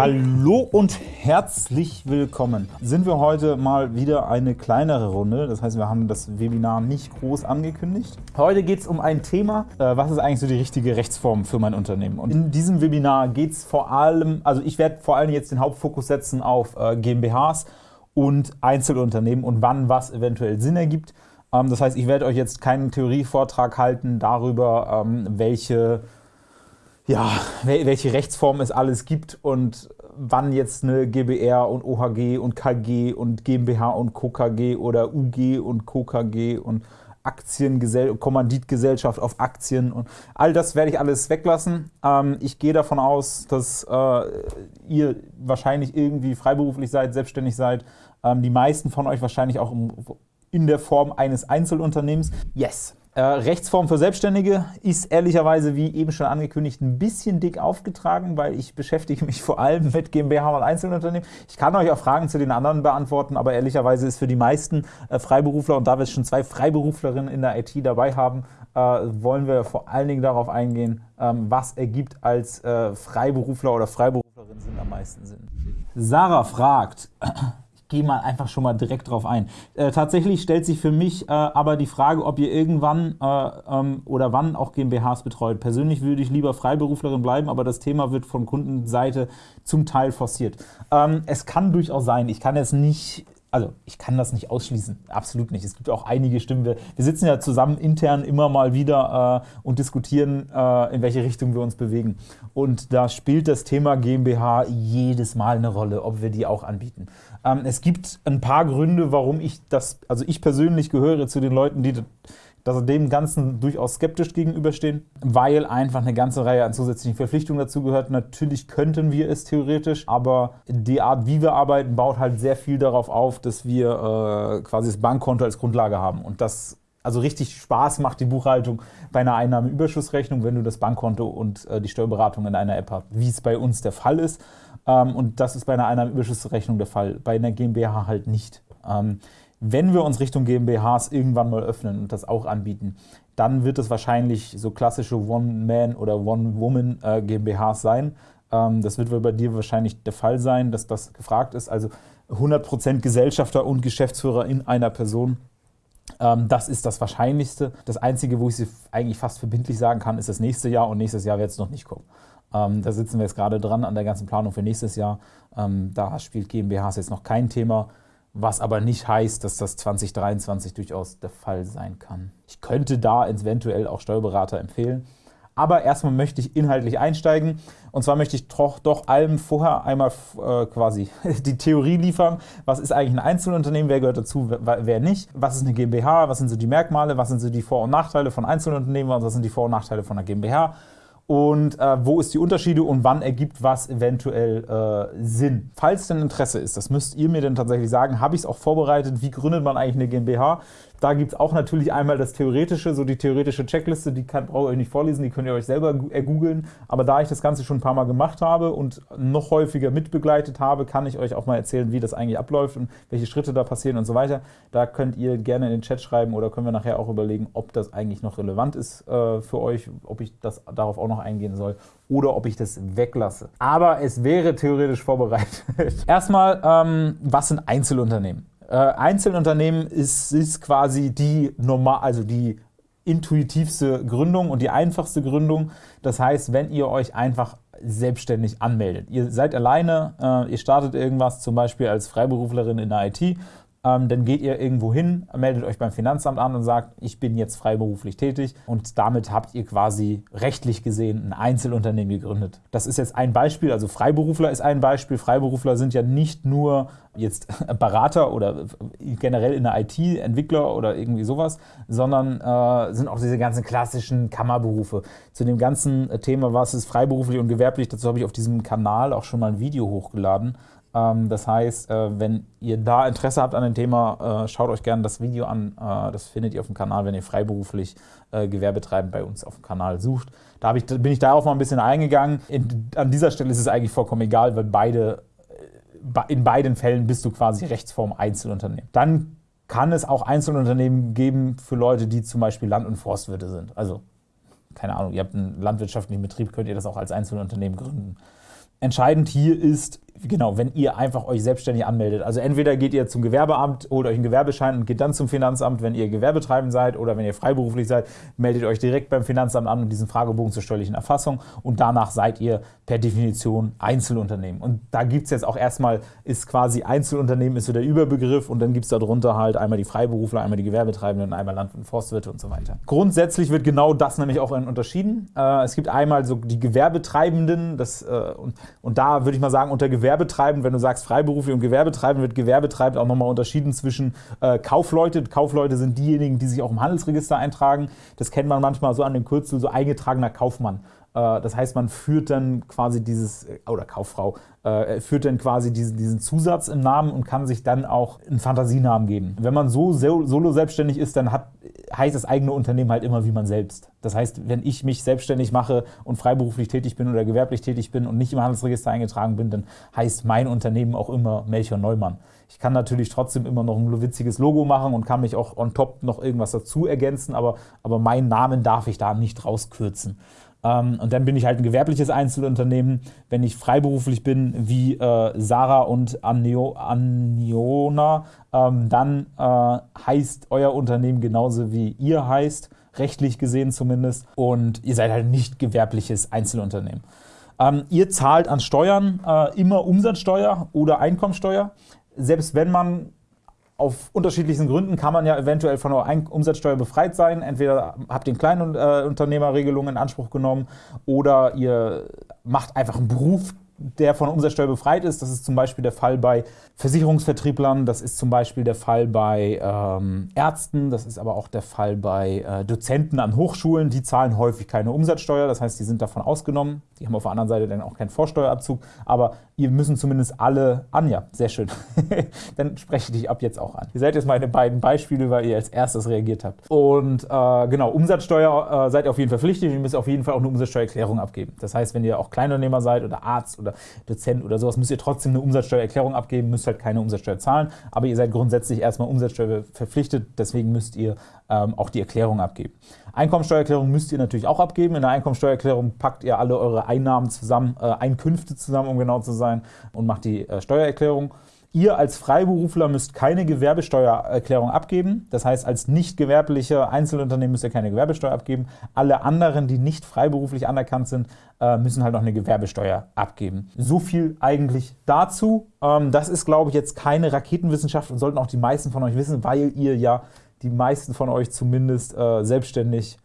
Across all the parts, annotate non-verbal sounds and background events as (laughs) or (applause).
Hallo und herzlich willkommen. Sind wir heute mal wieder eine kleinere Runde, das heißt wir haben das Webinar nicht groß angekündigt. Heute geht es um ein Thema, äh, was ist eigentlich so die richtige Rechtsform für mein Unternehmen. Und in diesem Webinar geht es vor allem, also ich werde vor allem jetzt den Hauptfokus setzen auf äh, GmbHs und Einzelunternehmen und wann was eventuell Sinn ergibt. Ähm, das heißt, ich werde euch jetzt keinen Theorievortrag halten darüber, ähm, welche ja, welche Rechtsform es alles gibt und wann jetzt eine GBR und OHG und KG und GmbH und KKG oder UG und KKG und Aktiengesell Kommanditgesellschaft auf Aktien und all das werde ich alles weglassen. Ähm, ich gehe davon aus, dass äh, ihr wahrscheinlich irgendwie freiberuflich seid, selbstständig seid. Ähm, die meisten von euch wahrscheinlich auch in der Form eines Einzelunternehmens. Yes, äh, Rechtsform für Selbstständige ist ehrlicherweise, wie eben schon angekündigt, ein bisschen dick aufgetragen, weil ich beschäftige mich vor allem mit GmbH und Einzelunternehmen. Ich kann euch auch Fragen zu den anderen beantworten, aber ehrlicherweise ist für die meisten äh, Freiberufler, und da wir schon zwei Freiberuflerinnen in der IT dabei haben, äh, wollen wir vor allen Dingen darauf eingehen, ähm, was ergibt als äh, Freiberufler oder Freiberuflerin Sinn am meisten Sinn. Sarah fragt, gehe mal einfach schon mal direkt drauf ein. Äh, tatsächlich stellt sich für mich äh, aber die Frage, ob ihr irgendwann äh, ähm, oder wann auch GmbHs betreut. Persönlich würde ich lieber Freiberuflerin bleiben, aber das Thema wird von Kundenseite zum Teil forciert. Ähm, es kann durchaus sein, ich kann jetzt nicht also ich kann das nicht ausschließen, absolut nicht. Es gibt auch einige Stimmen. Wir, wir sitzen ja zusammen intern immer mal wieder äh, und diskutieren, äh, in welche Richtung wir uns bewegen. Und da spielt das Thema GmbH jedes Mal eine Rolle, ob wir die auch anbieten. Ähm, es gibt ein paar Gründe, warum ich das, also ich persönlich gehöre zu den Leuten, die dass dem Ganzen durchaus skeptisch gegenüberstehen, weil einfach eine ganze Reihe an zusätzlichen Verpflichtungen dazu gehört. Natürlich könnten wir es theoretisch, aber die Art, wie wir arbeiten, baut halt sehr viel darauf auf, dass wir äh, quasi das Bankkonto als Grundlage haben. Und das also richtig Spaß macht die Buchhaltung bei einer Einnahmeüberschussrechnung, wenn du das Bankkonto und äh, die Steuerberatung in einer App hast, wie es bei uns der Fall ist. Ähm, und das ist bei einer Einnahmeüberschussrechnung der Fall, bei einer GmbH halt nicht. Ähm, wenn wir uns Richtung GmbHs irgendwann mal öffnen und das auch anbieten, dann wird es wahrscheinlich so klassische One-Man- oder One-Woman äh, sein. Ähm, das wird bei dir wahrscheinlich der Fall sein, dass das gefragt ist. Also 100% Gesellschafter und Geschäftsführer in einer Person. Ähm, das ist das Wahrscheinlichste. Das Einzige, wo ich sie eigentlich fast verbindlich sagen kann, ist das nächste Jahr und nächstes Jahr wird es noch nicht kommen. Ähm, da sitzen wir jetzt gerade dran an der ganzen Planung für nächstes Jahr. da spielt GmbHs jetzt noch kein Thema was aber nicht heißt, dass das 2023 durchaus der Fall sein kann. Ich könnte da eventuell auch Steuerberater empfehlen. Aber erstmal möchte ich inhaltlich einsteigen. Und zwar möchte ich doch, doch allem vorher einmal äh, quasi (laughs) die Theorie liefern. Was ist eigentlich ein Einzelunternehmen? Wer gehört dazu? Wer, wer nicht? Was ist eine GmbH? Was sind so die Merkmale? Was sind so die Vor- und Nachteile von Einzelunternehmen? Was sind die Vor- und Nachteile von einer GmbH? Und äh, wo ist die Unterschiede und wann ergibt was eventuell äh, Sinn. Falls denn Interesse ist, das müsst ihr mir dann tatsächlich sagen, habe ich es auch vorbereitet, wie gründet man eigentlich eine GmbH? Da gibt es auch natürlich einmal das Theoretische, so die theoretische Checkliste, die kann, brauche ich euch nicht vorlesen, die könnt ihr euch selber ergoogeln. Aber da ich das Ganze schon ein paar Mal gemacht habe und noch häufiger mitbegleitet habe, kann ich euch auch mal erzählen, wie das eigentlich abläuft und welche Schritte da passieren und so weiter. Da könnt ihr gerne in den Chat schreiben oder können wir nachher auch überlegen, ob das eigentlich noch relevant ist äh, für euch, ob ich das darauf auch noch eingehen soll oder ob ich das weglasse. Aber es wäre theoretisch vorbereitet. (laughs) Erstmal, ähm, was sind Einzelunternehmen? Äh, Einzelunternehmen ist, ist quasi die normal, also die intuitivste Gründung und die einfachste Gründung. Das heißt, wenn ihr euch einfach selbstständig anmeldet. Ihr seid alleine, äh, ihr startet irgendwas, zum Beispiel als Freiberuflerin in der IT ähm, dann geht ihr irgendwo hin, meldet euch beim Finanzamt an und sagt, ich bin jetzt freiberuflich tätig und damit habt ihr quasi rechtlich gesehen ein Einzelunternehmen gegründet. Das ist jetzt ein Beispiel, also Freiberufler ist ein Beispiel. Freiberufler sind ja nicht nur jetzt (laughs) Berater oder generell in der IT, Entwickler oder irgendwie sowas, sondern äh, sind auch diese ganzen klassischen Kammerberufe. Zu dem ganzen Thema, was ist freiberuflich und gewerblich, dazu habe ich auf diesem Kanal auch schon mal ein Video hochgeladen. Ähm, das heißt, äh, wenn ihr da Interesse habt an dem Thema, äh, schaut euch gerne das Video an. Äh, das findet ihr auf dem Kanal, wenn ihr freiberuflich Gewerbetreibend bei uns auf dem Kanal sucht. Da ich, bin ich darauf mal ein bisschen eingegangen. an dieser Stelle ist es eigentlich vollkommen egal, weil beide, in beiden Fällen bist du quasi Rechtsform Einzelunternehmen. Dann kann es auch Einzelunternehmen geben für Leute, die zum Beispiel Land- und Forstwirte sind. Also, keine Ahnung, ihr habt einen landwirtschaftlichen Betrieb, könnt ihr das auch als Einzelunternehmen gründen. entscheidend hier ist, genau, wenn ihr einfach euch selbstständig anmeldet. Also entweder geht ihr zum Gewerbeamt, holt euch einen Gewerbeschein und geht dann zum Finanzamt, wenn ihr Gewerbetreibend seid oder wenn ihr freiberuflich seid, meldet euch direkt beim Finanzamt an und diesen Fragebogen zur steuerlichen Erfassung und danach seid ihr per Definition Einzelunternehmen. Und da gibt es jetzt auch erstmal, ist quasi Einzelunternehmen ist so der Überbegriff und dann gibt es darunter halt einmal die Freiberufler, einmal die Gewerbetreibenden einmal Land- und Forstwirte und so weiter. Grundsätzlich wird genau das nämlich auch unterschieden. Äh, es gibt einmal so die Gewerbetreibenden, das, äh, und, und da würde ich mal sagen, unter Gewerbetreibenden Gewerbetreibend, wenn du sagst freiberuflich und Gewerbetreibend, wird Gewerbetreibend auch nochmal unterschieden zwischen äh, Kaufleute. Kaufleute sind diejenigen, die sich auch im Handelsregister eintragen. Das kennt man manchmal so an dem Kürzel, so eingetragener Kaufmann. Äh, das heißt, man führt dann quasi dieses, äh, oder Kauffrau, äh, führt dann quasi diesen, Zusatz im Namen und kann sich dann auch einen Fantasienamen geben. Wenn man so solo selbstständig ist, dann hat, heißt das eigene Unternehmen halt immer wie man selbst. Das heißt, wenn ich mich selbstständig mache und freiberuflich tätig bin oder gewerblich tätig bin und nicht im Handelsregister eingetragen bin, dann heißt mein Unternehmen auch immer Melchior Neumann. Ich kann natürlich trotzdem immer noch ein witziges Logo machen und kann mich auch on top noch irgendwas dazu ergänzen, aber, aber meinen Namen darf ich da nicht rauskürzen. Ähm, und dann bin ich halt ein gewerbliches Einzelunternehmen. Wenn ich freiberuflich bin, wie äh, Sarah und Anio, Aniona, ähm, dann äh, heißt euer Unternehmen genauso wie ihr heißt, rechtlich gesehen zumindest. Und ihr seid halt nicht gewerbliches Einzelunternehmen. Ähm, ihr zahlt an Steuern äh, immer Umsatzsteuer oder Einkommensteuer. Selbst wenn man auf unterschiedlichen Gründen kann man ja eventuell von der Umsatzsteuer befreit sein. Entweder habt ihr Kleinunternehmerregelung in Anspruch genommen oder ihr macht einfach einen Beruf, der von Umsatzsteuer befreit ist. Das ist zum Beispiel der Fall bei Versicherungsvertrieblern, das ist zum Beispiel der Fall bei ähm, Ärzten, das ist aber auch der Fall bei äh, Dozenten an Hochschulen. Die zahlen häufig keine Umsatzsteuer, das heißt, die sind davon ausgenommen. Die haben auf der anderen Seite dann auch keinen Vorsteuerabzug, aber ihr müssen zumindest alle an. Ja, sehr schön. (laughs) dann spreche ich dich ab jetzt auch an. Ihr seid jetzt meine beiden Beispiele, weil ihr als erstes reagiert habt. Und äh, genau, Umsatzsteuer äh, seid ihr auf jeden Fall und ihr müsst auf jeden Fall auch eine Umsatzsteuererklärung abgeben. Das heißt, wenn ihr auch Kleinunternehmer seid oder Arzt oder Dozent oder sowas, müsst ihr trotzdem eine Umsatzsteuererklärung abgeben, müsst halt keine Umsatzsteuer zahlen, aber ihr seid grundsätzlich erstmal Umsatzsteuer verpflichtet, deswegen müsst ihr ähm, auch die Erklärung abgeben. Einkommensteuererklärung müsst ihr natürlich auch abgeben. In der Einkommensteuererklärung packt ihr alle eure Einnahmen zusammen, äh, Einkünfte zusammen, um genau zu sein, und macht die äh, Steuererklärung. Ihr als Freiberufler müsst keine Gewerbesteuererklärung abgeben. Das heißt, als nicht gewerblicher Einzelunternehmen müsst ihr keine Gewerbesteuer abgeben. Alle anderen, die nicht freiberuflich anerkannt sind, äh, müssen halt noch eine Gewerbesteuer abgeben. So viel eigentlich dazu. Ähm, das ist, glaube ich, jetzt keine Raketenwissenschaft und sollten auch die meisten von euch wissen, weil ihr ja die meisten von euch zumindest äh, selbstständig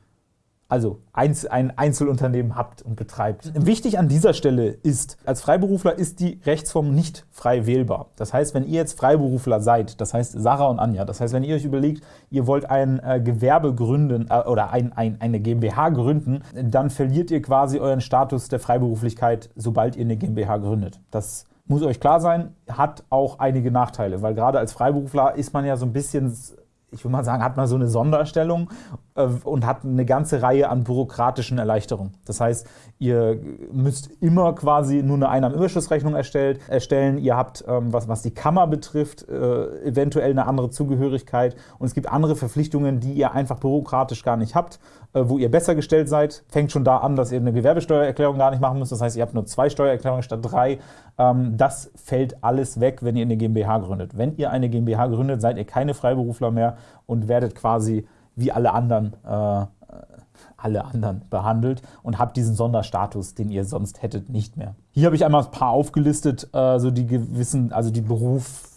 also ein Einzelunternehmen habt und betreibt. Wichtig an dieser Stelle ist, als Freiberufler ist die Rechtsform nicht frei wählbar. Das heißt, wenn ihr jetzt Freiberufler seid, das heißt Sarah und Anja, das heißt, wenn ihr euch überlegt, ihr wollt ein äh, Gewerbe gründen äh, oder ein, ein, eine GmbH gründen, dann verliert ihr quasi euren Status der Freiberuflichkeit, sobald ihr eine GmbH gründet. Das muss euch klar sein, hat auch einige Nachteile, weil gerade als Freiberufler ist man ja so ein bisschen ich würde mal sagen, hat man so eine Sonderstellung äh, und hat eine ganze Reihe an bürokratischen Erleichterungen. Das heißt, ihr müsst immer quasi nur eine Einnahmenüberschussrechnung erstellt, erstellen. Ihr habt, ähm, was, was die Kammer betrifft, äh, eventuell eine andere Zugehörigkeit. Und es gibt andere Verpflichtungen, die ihr einfach bürokratisch gar nicht habt, äh, wo ihr besser gestellt seid. Fängt schon da an, dass ihr eine Gewerbesteuererklärung gar nicht machen müsst. Das heißt, ihr habt nur zwei Steuererklärungen statt drei. Ähm, das fällt alles weg, wenn ihr eine GmbH gründet. Wenn ihr eine GmbH gründet, seid ihr keine Freiberufler mehr und werdet quasi wie alle anderen äh, alle anderen behandelt und habt diesen Sonderstatus, den ihr sonst hättet, nicht mehr. Hier habe ich einmal ein paar aufgelistet, äh, so die gewissen, also die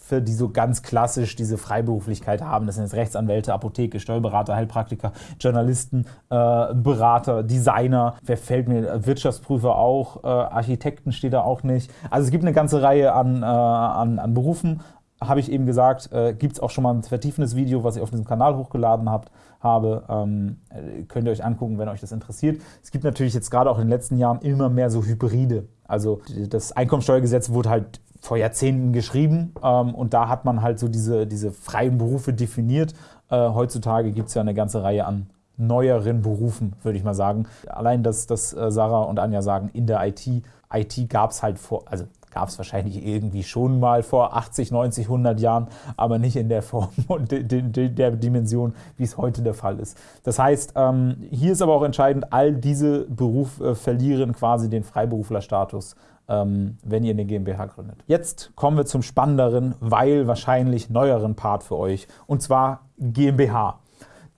Berufe, die so ganz klassisch diese Freiberuflichkeit haben. Das sind jetzt Rechtsanwälte, Apotheke, Steuerberater, Heilpraktiker, Journalisten, äh, Berater, Designer. Wer fällt mir? Wirtschaftsprüfer auch, äh, Architekten steht da auch nicht. Also es gibt eine ganze Reihe an, äh, an, an Berufen habe ich eben gesagt, äh, gibt es auch schon mal ein vertiefendes Video, was ich auf diesem Kanal hochgeladen habt, habe. Ähm, äh, könnt ihr euch angucken, wenn euch das interessiert. Es gibt natürlich jetzt gerade auch in den letzten Jahren immer mehr so Hybride. Also das Einkommensteuergesetz wurde halt vor Jahrzehnten geschrieben ähm, und da hat man halt so diese, diese freien Berufe definiert. Äh, heutzutage gibt es ja eine ganze Reihe an neueren Berufen, würde ich mal sagen. Allein, dass, dass äh, Sarah und Anja sagen, in der IT, IT gab es halt vor, also gab es wahrscheinlich irgendwie schon mal vor 80, 90, 100 Jahren, aber nicht in der Form (laughs) und de, de, der Dimension, wie es heute der Fall ist. Das heißt, ähm, hier ist aber auch entscheidend, all diese Berufe äh, verlieren quasi den Freiberuflerstatus wenn ihr eine GmbH gründet. Jetzt kommen wir zum spannenderen, weil wahrscheinlich neueren Part für euch, und zwar GmbH.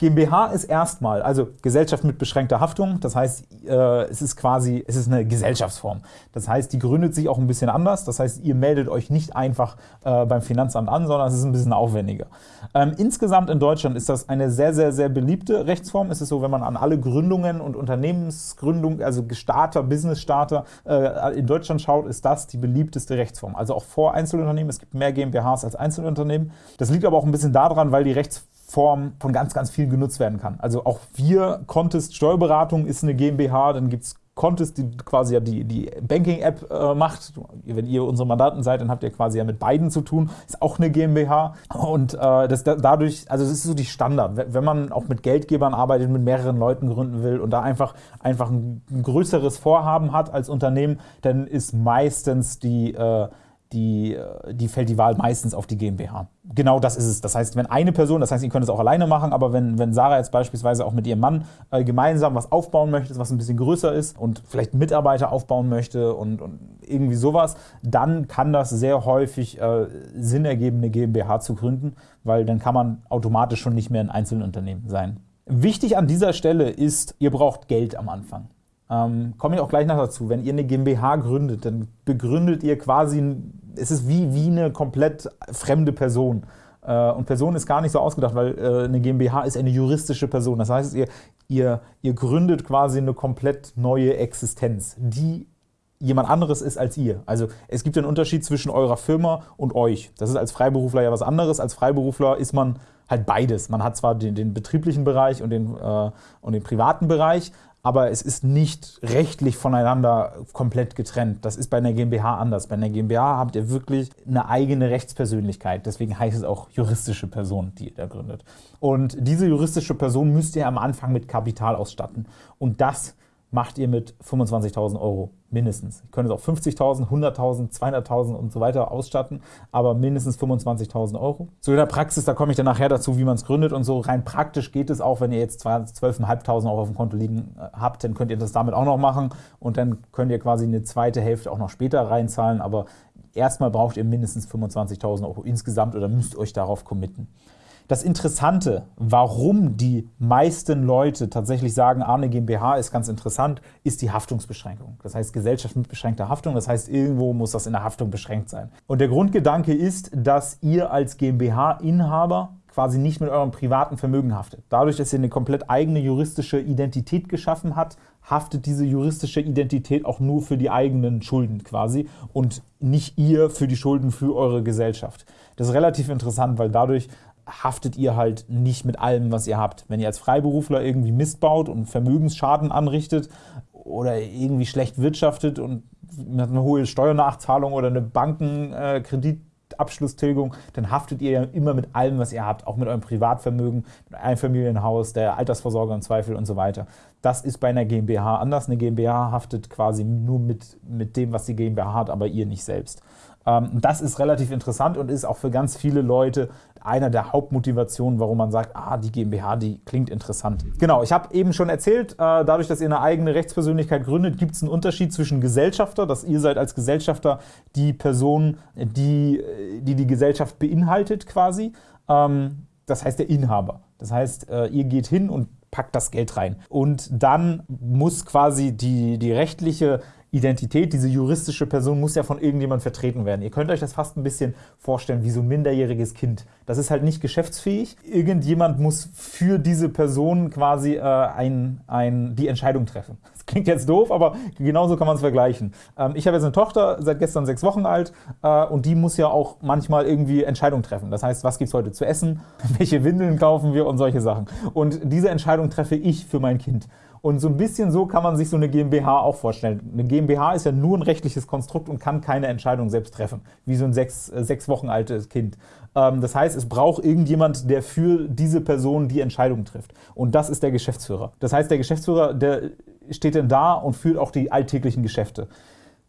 GmbH ist erstmal, also Gesellschaft mit beschränkter Haftung, das heißt, äh, es ist quasi, es ist eine Gesellschaftsform. Das heißt, die gründet sich auch ein bisschen anders, das heißt, ihr meldet euch nicht einfach äh, beim Finanzamt an, sondern es ist ein bisschen aufwendiger. Ähm, insgesamt in Deutschland ist das eine sehr, sehr, sehr beliebte Rechtsform. Es ist so, wenn man an alle Gründungen und Unternehmensgründungen, also Starter, Business-Starter äh, in Deutschland schaut, ist das die beliebteste Rechtsform. Also auch vor Einzelunternehmen, es gibt mehr GmbHs als Einzelunternehmen. Das liegt aber auch ein bisschen daran, weil die Rechtsform Form von ganz, ganz vielen genutzt werden kann. Also auch wir, Contest Steuerberatung ist eine GmbH, dann gibt es Contest, die quasi ja die, die Banking-App äh, macht. Wenn ihr unsere Mandanten seid, dann habt ihr quasi ja mit beiden zu tun. Ist auch eine GmbH. Und äh, das, dadurch, also das ist so die Standard. Wenn man auch mit Geldgebern arbeitet, mit mehreren Leuten gründen will und da einfach, einfach ein, ein größeres Vorhaben hat als Unternehmen, dann ist meistens die äh, die, äh, die fällt die Wahl meistens auf die GmbH. Genau das ist es. Das heißt, wenn eine Person, das heißt, ihr könnt es auch alleine machen, aber wenn, wenn Sarah jetzt beispielsweise auch mit ihrem Mann äh, gemeinsam was aufbauen möchte, was ein bisschen größer ist und vielleicht Mitarbeiter aufbauen möchte und, und irgendwie sowas, dann kann das sehr häufig äh, Sinn ergeben, eine GmbH zu gründen, weil dann kann man automatisch schon nicht mehr ein Einzelunternehmen sein. Wichtig an dieser Stelle ist, ihr braucht Geld am Anfang. Ähm, komme ich auch gleich noch dazu. Wenn ihr eine GmbH gründet, dann begründet ihr quasi, es ist wie, wie eine komplett fremde Person. Äh, und Person ist gar nicht so ausgedacht, weil äh, eine GmbH ist eine juristische Person. Das heißt, ihr, ihr, ihr gründet quasi eine komplett neue Existenz, die jemand anderes ist als ihr. Also es gibt einen Unterschied zwischen eurer Firma und euch. Das ist als Freiberufler ja was anderes. Als Freiberufler ist man halt beides. Man hat zwar den, den betrieblichen Bereich und den, äh, und den privaten Bereich, aber es ist nicht rechtlich voneinander komplett getrennt. Das ist bei einer GmbH anders. Bei einer GmbH habt ihr wirklich eine eigene Rechtspersönlichkeit. Deswegen heißt es auch juristische Person, die ihr da gründet. Und diese juristische Person müsst ihr am Anfang mit Kapital ausstatten. Und das macht ihr mit 25.000 Euro mindestens. Ihr könnt es auch 50.000, 100.000, 200.000 und so weiter ausstatten, aber mindestens 25.000 Euro. Zu der Praxis, da komme ich dann nachher dazu, wie man es gründet und so. Rein praktisch geht es auch, wenn ihr jetzt 12.500 Euro auf dem Konto liegen äh, habt, dann könnt ihr das damit auch noch machen und dann könnt ihr quasi eine zweite Hälfte auch noch später reinzahlen, aber erstmal braucht ihr mindestens 25.000 Euro insgesamt oder müsst euch darauf committen. Das Interessante, warum die meisten Leute tatsächlich sagen, eine GmbH ist ganz interessant, ist die Haftungsbeschränkung. Das heißt Gesellschaft mit beschränkter Haftung, das heißt irgendwo muss das in der Haftung beschränkt sein. Und der Grundgedanke ist, dass ihr als GmbH-Inhaber quasi nicht mit eurem privaten Vermögen haftet. Dadurch, dass ihr eine komplett eigene juristische Identität geschaffen habt, haftet diese juristische Identität auch nur für die eigenen Schulden quasi und nicht ihr für die Schulden für eure Gesellschaft. Das ist relativ interessant, weil dadurch haftet ihr halt nicht mit allem, was ihr habt. Wenn ihr als Freiberufler irgendwie Mist baut und Vermögensschaden anrichtet oder irgendwie schlecht wirtschaftet und eine hohe Steuernachzahlung oder eine Bankenkreditabschlusstilgung, dann haftet ihr ja immer mit allem, was ihr habt, auch mit eurem Privatvermögen, mit Einfamilienhaus, der Altersvorsorge im Zweifel und so weiter. Das ist bei einer GmbH anders. Eine GmbH haftet quasi nur mit, mit dem, was die GmbH hat, aber ihr nicht selbst. Ähm, das ist relativ interessant und ist auch für ganz viele Leute einer der Hauptmotivationen, warum man sagt, ah, die GmbH, die klingt interessant. Genau, ich habe eben schon erzählt, äh, dadurch, dass ihr eine eigene Rechtspersönlichkeit gründet, gibt es einen Unterschied zwischen Gesellschafter, dass ihr seid als Gesellschafter die Person, die die, die Gesellschaft beinhaltet quasi. Ähm, das heißt der Inhaber. Das heißt, äh, ihr geht hin und packt das Geld rein. Und dann muss quasi die, die rechtliche Identität, diese juristische Person muss ja von irgendjemandem vertreten werden. Ihr könnt euch das fast ein bisschen vorstellen wie so ein minderjähriges Kind. Das ist halt nicht geschäftsfähig. Irgendjemand muss für diese Person quasi äh, ein, ein, die Entscheidung treffen. (laughs) Das klingt jetzt doof, aber genauso kann man es vergleichen. Ähm, ich habe jetzt eine Tochter, seit gestern sechs Wochen alt äh, und die muss ja auch manchmal irgendwie Entscheidungen treffen. Das heißt, was gibt es heute zu essen, (laughs) welche Windeln kaufen wir und solche Sachen. Und diese Entscheidung treffe ich für mein Kind. Und so ein bisschen so kann man sich so eine GmbH auch vorstellen. Eine GmbH ist ja nur ein rechtliches Konstrukt und kann keine Entscheidung selbst treffen, wie so ein sechs, äh, sechs Wochen altes Kind. Ähm, das heißt, es braucht irgendjemand, der für diese Person die Entscheidung trifft. Und das ist der Geschäftsführer. Das heißt, der Geschäftsführer, der steht dann da und führt auch die alltäglichen Geschäfte.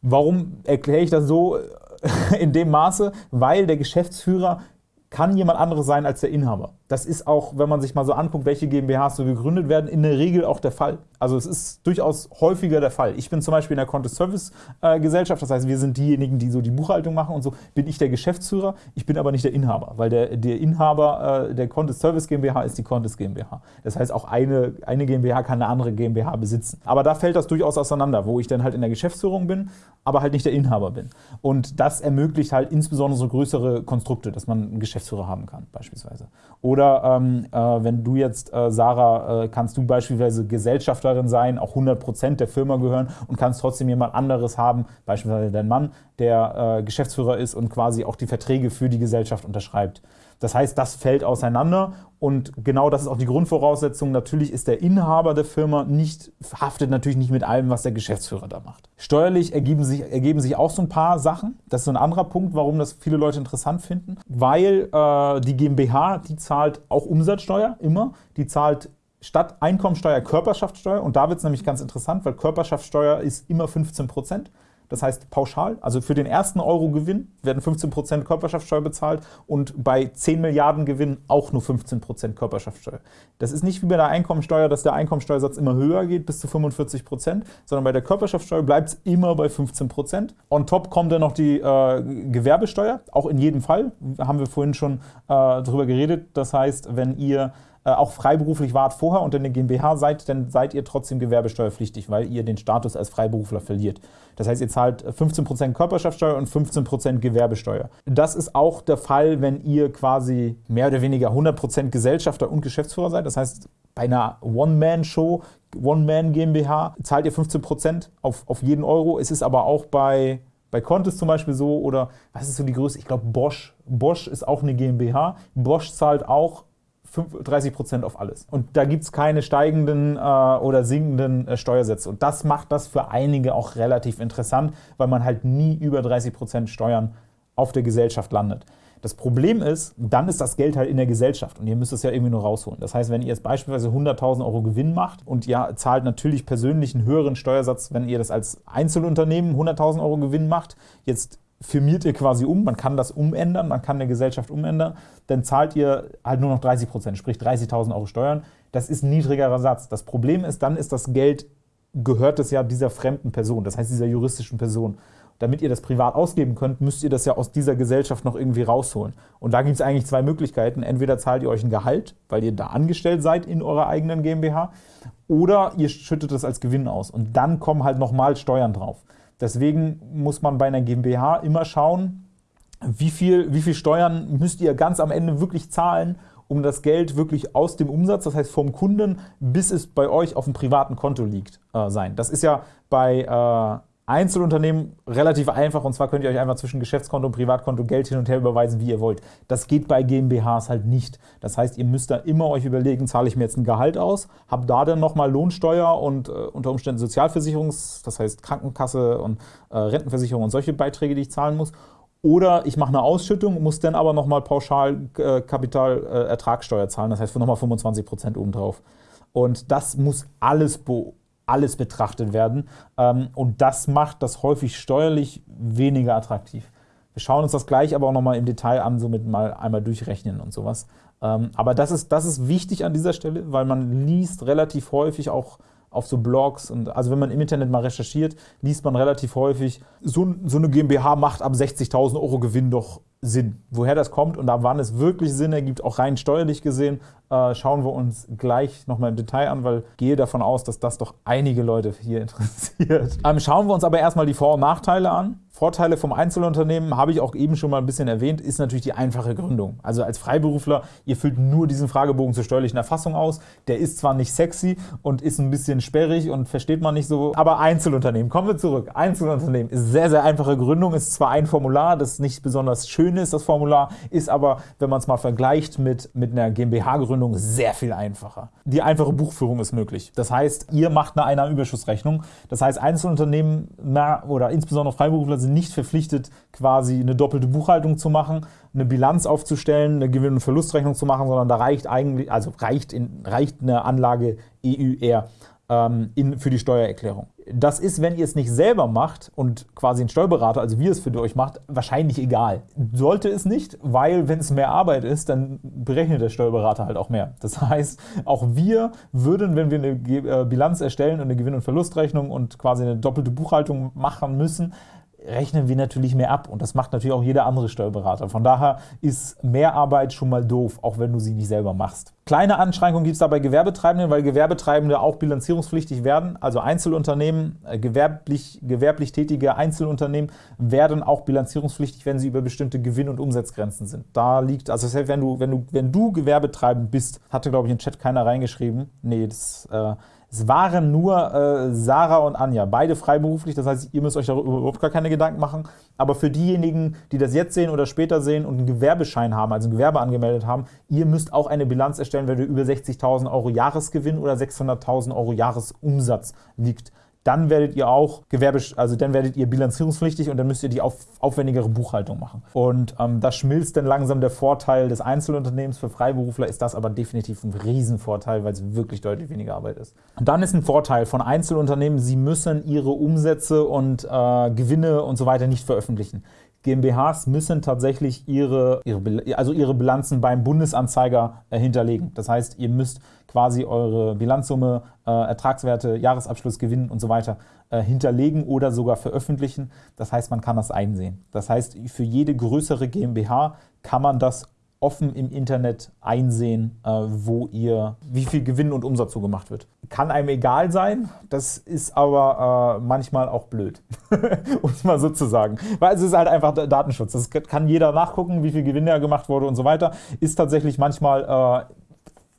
Warum erkläre ich das so (laughs) in dem Maße? Weil der Geschäftsführer kann jemand anderes sein als der Inhaber. Das ist auch, wenn man sich mal so anguckt, welche GmbHs so gegründet werden, in der Regel auch der Fall. Also es ist durchaus häufiger der Fall. Ich bin zum Beispiel in der Contest Service äh, Gesellschaft, das heißt, wir sind diejenigen, die so die Buchhaltung machen und so, bin ich der Geschäftsführer, ich bin aber nicht der Inhaber, weil der, der Inhaber äh, der Contest Service GmbH ist die Contest GmbH. Das heißt, auch eine, eine GmbH kann eine andere GmbH besitzen. Aber da fällt das durchaus auseinander, wo ich dann halt in der Geschäftsführung bin, aber halt nicht der Inhaber bin. Und das ermöglicht halt insbesondere so größere Konstrukte, dass man einen Geschäftsführer haben kann, beispielsweise. Oder oder ähm, äh, wenn du jetzt, äh, Sarah, äh, kannst du beispielsweise Gesellschafterin sein, auch 100% der Firma gehören und kannst trotzdem jemand anderes haben, beispielsweise dein Mann, der äh, Geschäftsführer ist und quasi auch die Verträge für die Gesellschaft unterschreibt. Das heißt, das fällt auseinander und genau das ist auch die Grundvoraussetzung. Natürlich ist der Inhaber der Firma nicht, haftet natürlich nicht mit allem, was der Geschäftsführer da macht. Steuerlich ergeben sich, ergeben sich auch so ein paar Sachen. Das ist so ein anderer Punkt, warum das viele Leute interessant finden. Weil äh, die GmbH, die zahlt auch Umsatzsteuer, immer. Die zahlt statt Einkommensteuer Körperschaftssteuer. Und da wird es nämlich ganz interessant, weil Körperschaftssteuer ist immer 15 Prozent. Das heißt pauschal, also für den ersten Euro Gewinn werden 15% Körperschaftssteuer bezahlt und bei 10 Milliarden Gewinn auch nur 15% Körperschaftssteuer. Das ist nicht wie bei der Einkommensteuer, dass der Einkommensteuersatz immer höher geht, bis zu 45%, sondern bei der Körperschaftssteuer bleibt es immer bei 15%. On top kommt dann noch die äh, Gewerbesteuer, auch in jedem Fall, haben wir vorhin schon äh, darüber geredet. Das heißt, wenn ihr auch freiberuflich wart vorher und in der GmbH seid, dann seid ihr trotzdem gewerbesteuerpflichtig, weil ihr den Status als Freiberufler verliert. Das heißt, ihr zahlt 15% Körperschaftssteuer und 15% Gewerbesteuer. Das ist auch der Fall, wenn ihr quasi mehr oder weniger 100% Gesellschafter und Geschäftsführer seid. Das heißt, bei einer One-Man-Show, One-Man-GmbH, zahlt ihr 15% auf, auf jeden Euro. Es ist aber auch bei bei Contest zum Beispiel so oder was ist so die Größe? Ich glaube Bosch. Bosch ist auch eine GmbH. Bosch zahlt auch 30 Prozent auf alles. Und da gibt es keine steigenden äh, oder sinkenden äh, Steuersätze. Und das macht das für einige auch relativ interessant, weil man halt nie über 30 Prozent Steuern auf der Gesellschaft landet. Das Problem ist, dann ist das Geld halt in der Gesellschaft und ihr müsst es ja irgendwie nur rausholen. Das heißt, wenn ihr jetzt beispielsweise 100.000 Euro Gewinn macht und ihr zahlt natürlich persönlich einen höheren Steuersatz, wenn ihr das als Einzelunternehmen 100.000 Euro Gewinn macht, jetzt firmiert ihr quasi um, man kann das umändern, man kann eine Gesellschaft umändern, dann zahlt ihr halt nur noch 30 Prozent, sprich 30.000 Euro Steuern. Das ist ein niedrigerer Satz. Das Problem ist, dann ist das Geld, gehört es ja dieser fremden Person, das heißt dieser juristischen Person. Damit ihr das privat ausgeben könnt, müsst ihr das ja aus dieser Gesellschaft noch irgendwie rausholen. Und da gibt es eigentlich zwei Möglichkeiten. Entweder zahlt ihr euch ein Gehalt, weil ihr da angestellt seid in eurer eigenen GmbH, oder ihr schüttet es als Gewinn aus. Und dann kommen halt nochmal Steuern drauf. Deswegen muss man bei einer GmbH immer schauen, wie viel, wie viel Steuern müsst ihr ganz am Ende wirklich zahlen, um das Geld wirklich aus dem Umsatz, das heißt vom Kunden, bis es bei euch auf dem privaten Konto liegt, äh, sein. Das ist ja bei äh, Einzelunternehmen relativ einfach und zwar könnt ihr euch einfach zwischen Geschäftskonto und Privatkonto Geld hin und her überweisen, wie ihr wollt. Das geht bei GmbHs halt nicht. Das heißt, ihr müsst da immer euch überlegen, zahle ich mir jetzt ein Gehalt aus, habe da dann nochmal Lohnsteuer und äh, unter Umständen Sozialversicherungs-, das heißt Krankenkasse und äh, Rentenversicherung und solche Beiträge, die ich zahlen muss. Oder ich mache eine Ausschüttung, muss dann aber nochmal pauschal äh, Kapitalertragssteuer zahlen, das heißt nochmal 25 Prozent obendrauf. Und das muss alles beobachten alles betrachtet werden. Ähm, und das macht das häufig steuerlich weniger attraktiv. Wir schauen uns das gleich aber auch nochmal im Detail an, somit mal einmal durchrechnen und sowas. Ähm, aber das ist, das ist wichtig an dieser Stelle, weil man liest relativ häufig auch auf so Blogs und also wenn man im Internet mal recherchiert, liest man relativ häufig, so, so eine GmbH macht ab 60.000 Euro Gewinn doch Sinn. Woher das kommt und ab wann es wirklich Sinn ergibt, auch rein steuerlich gesehen, äh, schauen wir uns gleich nochmal im Detail an, weil ich gehe davon aus, dass das doch einige Leute hier (laughs) interessiert. Ähm, schauen wir uns aber erstmal die Vor- und Nachteile an Vorteile vom Einzelunternehmen habe ich auch eben schon mal ein bisschen erwähnt, ist natürlich die einfache Gründung. Also als Freiberufler, ihr füllt nur diesen Fragebogen zur steuerlichen Erfassung aus. Der ist zwar nicht sexy und ist ein bisschen sperrig und versteht man nicht so, aber Einzelunternehmen, kommen wir zurück. Einzelunternehmen ist sehr, sehr einfache Gründung, ist zwar ein Formular, das nicht besonders schön ist, das Formular, ist aber, wenn man es mal vergleicht mit, mit einer GmbH-Gründung, sehr viel einfacher. Die einfache Buchführung ist möglich. Das heißt, ihr macht eine Einnahmenüberschussrechnung. Das heißt, Einzelunternehmen oder insbesondere Freiberufler sind nicht verpflichtet, quasi eine doppelte Buchhaltung zu machen, eine Bilanz aufzustellen, eine Gewinn- und Verlustrechnung zu machen, sondern da reicht eigentlich, also reicht, in, reicht eine Anlage EUR ähm, in, für die Steuererklärung. Das ist, wenn ihr es nicht selber macht und quasi ein Steuerberater, also wir es für euch macht, wahrscheinlich egal. Sollte es nicht, weil wenn es mehr Arbeit ist, dann berechnet der Steuerberater halt auch mehr. Das (laughs) heißt, auch wir würden, wenn wir eine äh, Bilanz erstellen und eine Gewinn- und Verlustrechnung und quasi eine doppelte Buchhaltung machen müssen, rechnen wir natürlich mehr ab und das macht natürlich auch jeder andere Steuerberater. Von daher ist Mehrarbeit schon mal doof, auch wenn du sie nicht selber machst. Kleine Anschränkungen gibt es da bei Gewerbetreibenden, weil Gewerbetreibende auch bilanzierungspflichtig werden. Also Einzelunternehmen, äh, gewerblich, gewerblich tätige Einzelunternehmen werden auch bilanzierungspflichtig, wenn sie über bestimmte Gewinn- und Umsatzgrenzen sind. Da liegt, also das wenn du, wenn du, wenn du Gewerbetreibend bist, hatte glaube ich im Chat keiner reingeschrieben. Nee, das äh, es waren nur äh, Sarah und Anja, beide freiberuflich, das heißt, ihr müsst euch darüber überhaupt gar keine Gedanken machen. Aber für diejenigen, die das jetzt sehen oder später sehen und einen Gewerbeschein haben, also ein Gewerbe angemeldet haben, ihr müsst auch eine Bilanz erstellen, wenn ihr über 60.000 Euro Jahresgewinn oder 600.000 Euro Jahresumsatz liegt dann werdet ihr auch Gewerbe, also dann werdet ihr bilanzierungspflichtig und dann müsst ihr die auf, aufwendigere Buchhaltung machen. Und ähm, das schmilzt dann langsam der Vorteil des Einzelunternehmens. Für Freiberufler ist das aber definitiv ein Riesenvorteil, weil es wirklich deutlich weniger Arbeit ist. Und dann ist ein Vorteil von Einzelunternehmen, sie müssen ihre Umsätze und äh, Gewinne und so weiter nicht veröffentlichen. GmbHs müssen tatsächlich ihre, ihre, also ihre Bilanzen beim Bundesanzeiger äh, hinterlegen. Das heißt, ihr müsst quasi eure Bilanzsumme, äh, Ertragswerte, Jahresabschluss, Gewinn und so weiter äh, hinterlegen oder sogar veröffentlichen. Das heißt, man kann das einsehen. Das heißt, für jede größere GmbH kann man das offen im Internet einsehen, äh, wo ihr, wie viel Gewinn und Umsatz so gemacht wird. Kann einem egal sein, das ist aber äh, manchmal auch blöd, (laughs) um es mal so zu sagen. Weil es ist halt einfach Datenschutz. Das kann jeder nachgucken, wie viel Gewinn da gemacht wurde und so weiter. Ist tatsächlich manchmal äh,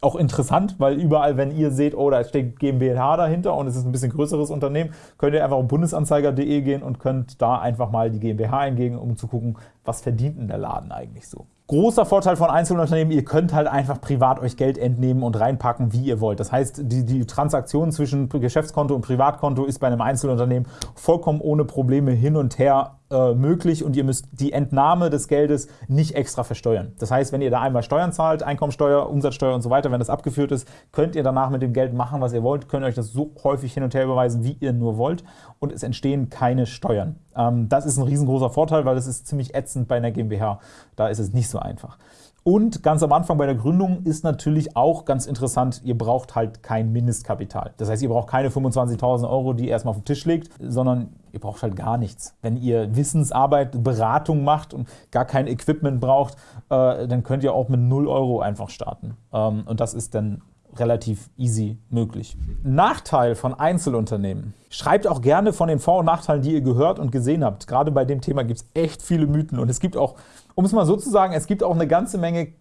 auch interessant, weil überall, wenn ihr seht, oh, da steht GmbH dahinter und es ist ein bisschen größeres Unternehmen, könnt ihr einfach auf bundesanzeiger.de gehen und könnt da einfach mal die GmbH eingeben, um zu gucken, was verdient denn der Laden eigentlich so. Großer Vorteil von Einzelunternehmen, ihr könnt halt einfach privat euch Geld entnehmen und reinpacken, wie ihr wollt. Das heißt, die, die Transaktion zwischen Geschäftskonto und Privatkonto ist bei einem Einzelunternehmen vollkommen ohne Probleme hin und her äh, möglich und ihr müsst die Entnahme des Geldes nicht extra versteuern. Das heißt, wenn ihr da einmal Steuern zahlt, Einkommensteuer, Umsatzsteuer und so weiter, wenn das abgeführt ist, könnt ihr danach mit dem Geld machen, was ihr wollt, könnt euch das so häufig hin und her überweisen, wie ihr nur wollt und es entstehen keine Steuern. Ähm, das ist ein riesengroßer Vorteil, weil es ist ziemlich ätzend bei einer GmbH. Da ist es nicht so einfach. Und ganz am Anfang bei der Gründung ist natürlich auch ganz interessant, ihr braucht halt kein Mindestkapital. Das heißt, ihr braucht keine 25.000 Euro, die ihr erstmal auf den Tisch legt, sondern ihr braucht halt gar nichts. Wenn ihr Wissensarbeit, Beratung macht und gar kein Equipment braucht, äh, dann könnt ihr auch mit 0 Euro einfach starten. Ähm, und das ist dann relativ easy möglich. Nachteil von Einzelunternehmen. Schreibt auch gerne von den Vor- und Nachteilen, die ihr gehört und gesehen habt. Gerade bei dem Thema gibt es echt viele Mythen und es gibt auch, um es mal so zu sagen, es gibt auch eine ganze Menge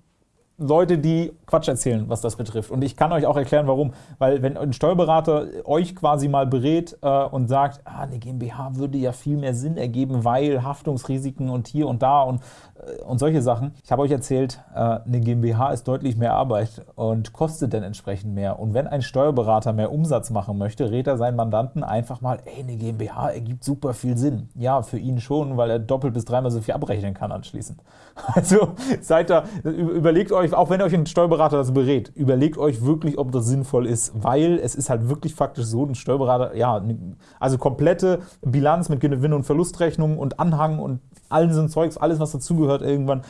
Leute, die Quatsch erzählen, was das betrifft. Und ich kann euch auch erklären, warum. Weil wenn ein Steuerberater euch quasi mal berät äh, und sagt, ah, eine GmbH würde ja viel mehr Sinn ergeben, weil Haftungsrisiken und hier und da und, und solche Sachen. Ich habe euch erzählt, äh, eine GmbH ist deutlich mehr Arbeit und kostet dann entsprechend mehr. Und wenn ein Steuerberater mehr Umsatz machen möchte, rät er seinen Mandanten einfach mal, ey, eine GmbH ergibt super viel Sinn. Ja, für ihn schon, weil er doppelt bis dreimal so viel abrechnen kann anschließend. (laughs) Also seid da, überlegt euch, auch wenn euch ein Steuerberater das berät, überlegt euch wirklich, ob das sinnvoll ist, weil es ist halt wirklich faktisch so, ein Steuerberater, ja, also komplette Bilanz mit Gewinn- und Verlustrechnung und Anhang und allen so Zeugs, alles was dazugehört irgendwann,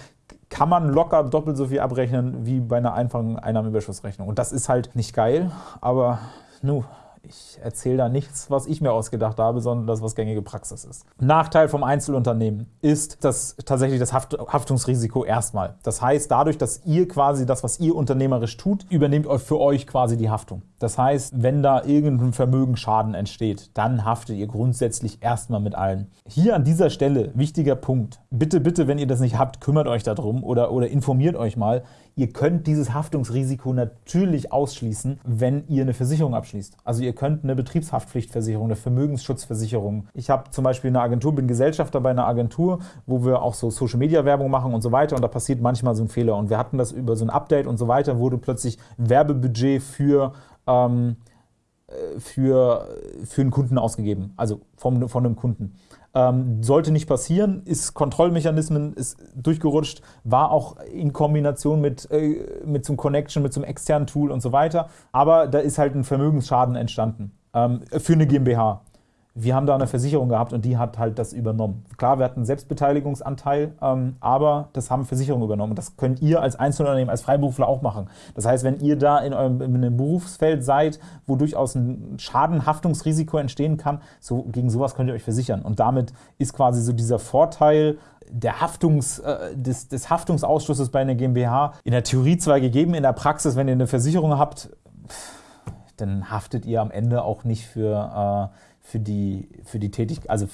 kann man locker doppelt so viel abrechnen wie bei einer einfachen Einnahmenüberschussrechnung. Und das ist halt nicht geil, aber nu, Ich erzähle da nichts, was ich mir ausgedacht habe, sondern das, was gängige Praxis ist. Nachteil vom Einzelunternehmen ist das tatsächlich das Haft Haftungsrisiko erstmal. Das heißt, dadurch, dass ihr quasi das, was ihr unternehmerisch tut, übernehmt für euch quasi die Haftung. Das heißt, wenn da irgendein Vermögensschaden entsteht, dann haftet ihr grundsätzlich erstmal mit allen. Hier an dieser Stelle, wichtiger Punkt, bitte, bitte, wenn ihr das nicht habt, kümmert euch darum oder, oder informiert euch mal. Ihr könnt dieses Haftungsrisiko natürlich ausschließen, wenn ihr eine Versicherung abschließt. Also ihr könnt eine Betriebshaftpflichtversicherung, eine Vermögensschutzversicherung. Ich habe zum Beispiel eine Agentur, bin Gesellschafter bei einer Agentur, wo wir auch so Social-Media-Werbung machen und so weiter und da passiert manchmal so ein Fehler. Und wir hatten das über so ein Update und so weiter, wurde plötzlich Werbebudget für ähm, äh, für, für einen Kunden ausgegeben, also vom, von einem Kunden. Ähm, sollte nicht passieren, ist Kontrollmechanismen ist durchgerutscht, war auch in Kombination mit, äh, mit einem Connection, mit einem externen Tool und so weiter. Aber da ist halt ein Vermögensschaden entstanden ähm, für eine GmbH. Wir haben da eine Versicherung gehabt und die hat halt das übernommen. Klar, wir hatten einen Selbstbeteiligungsanteil, ähm, aber das haben Versicherungen übernommen. Das könnt ihr als Einzelunternehmen, als Freiberufler auch machen. Das heißt, wenn ihr da in, eurem, in einem Berufsfeld seid, wo durchaus ein Schadenhaftungsrisiko entstehen kann, so, gegen sowas könnt ihr euch versichern. Und damit ist quasi so dieser Vorteil der Haftungs, äh, des, des Haftungsausschusses bei einer GmbH in der Theorie zwar gegeben, in der Praxis, wenn ihr eine Versicherung habt, dann haftet ihr am Ende auch nicht für... Äh, für die, für die Tätigkeit, also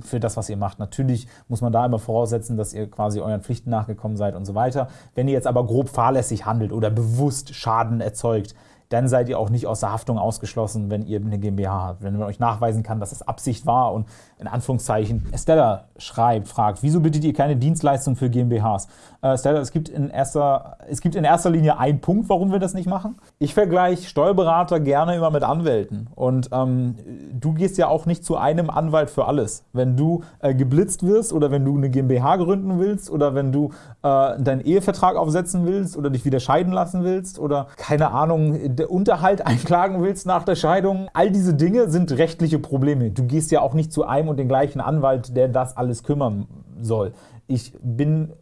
für das, was ihr macht. Natürlich muss man da immer voraussetzen, dass ihr quasi euren Pflichten nachgekommen seid und so weiter. Wenn ihr jetzt aber grob fahrlässig handelt oder bewusst Schaden erzeugt, dann seid ihr auch nicht aus der Haftung ausgeschlossen, wenn ihr eine GmbH habt. Wenn man euch nachweisen kann, dass es Absicht war und in Anführungszeichen Stella schreibt, fragt, wieso bittet ihr keine Dienstleistung für GmbHs? Äh, Stella, es gibt, in erster, es gibt in erster Linie einen Punkt, warum wir das nicht machen. Ich vergleiche Steuerberater gerne immer mit Anwälten und ähm, du gehst ja auch nicht zu einem Anwalt für alles. Wenn du äh, geblitzt wirst oder wenn du eine GmbH gründen willst oder wenn du äh, deinen Ehevertrag aufsetzen willst oder dich wieder scheiden lassen willst oder keine Ahnung, Unterhalt (laughs) einklagen willst nach der Scheidung. All diese Dinge sind rechtliche Probleme. Du gehst ja auch nicht zu einem und den gleichen Anwalt, der das alles kümmern soll. Ich bin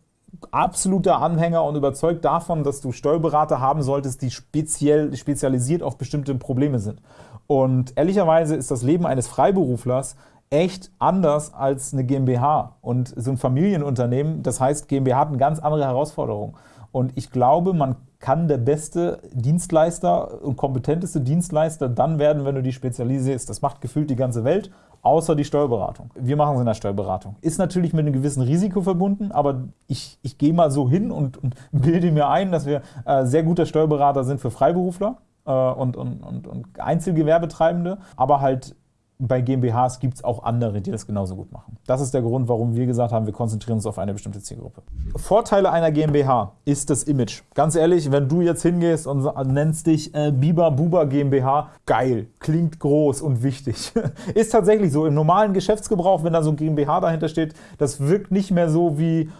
absoluter Anhänger und überzeugt davon, dass du Steuerberater haben solltest, die speziell spezialisiert auf bestimmte Probleme sind. Und ehrlicherweise ist das Leben eines Freiberuflers echt anders als eine GmbH und so ein Familienunternehmen. Das heißt, GmbH hat eine ganz andere Herausforderung. Und ich glaube, man kann der beste Dienstleister und kompetenteste Dienstleister dann werden, wenn du die spezialisierst. Das macht gefühlt die ganze Welt, außer die Steuerberatung. Wir machen es in der Steuerberatung. Ist natürlich mit einem gewissen Risiko verbunden, aber ich, ich gehe mal so hin und, und bilde mir ein, dass wir äh, sehr guter Steuerberater sind für Freiberufler äh, und, und, und, und Einzelgewerbetreibende, aber halt bei GmbHs gibt es auch andere, die das genauso gut machen. Das ist der Grund, warum wir gesagt haben, wir konzentrieren uns auf eine bestimmte Zielgruppe. Vorteile einer GmbH ist das Image. Ganz ehrlich, wenn du jetzt hingehst und nennst dich äh, Biber Buba GmbH, geil, klingt groß und wichtig. (laughs) ist tatsächlich so. Im normalen Geschäftsgebrauch, wenn da so ein GmbH dahinter steht, das wirkt nicht mehr so wie,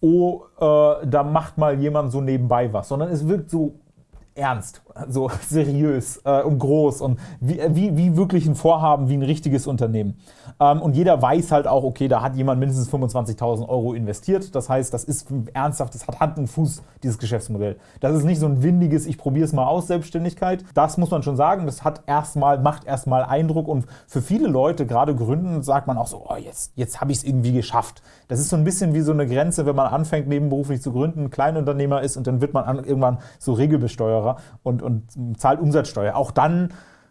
oh, äh, da macht mal jemand so nebenbei was, sondern es wirkt so ernst, so (laughs) seriös äh, und groß und wie, wie, wie wirklich ein Vorhaben, wie ein richtiges Unternehmen. Ähm, und jeder weiß halt auch, okay, da hat jemand mindestens 25.000 Euro investiert. Das heißt, das ist ernsthaft, das hat Hand und Fuß, dieses Geschäftsmodell. Das ist nicht so ein windiges, ich probiere es mal aus, Selbstständigkeit. Das muss man schon sagen, das hat erstmal, macht erstmal Eindruck und für viele Leute, gerade Gründen, sagt man auch so, oh, jetzt, jetzt habe ich es irgendwie geschafft. Das ist so ein bisschen wie so eine Grenze, wenn man anfängt, nebenberuflich zu gründen, Kleinunternehmer ist und dann wird man irgendwann so Regelbesteuerer und, und zahlt Umsatzsteuer. Auch dann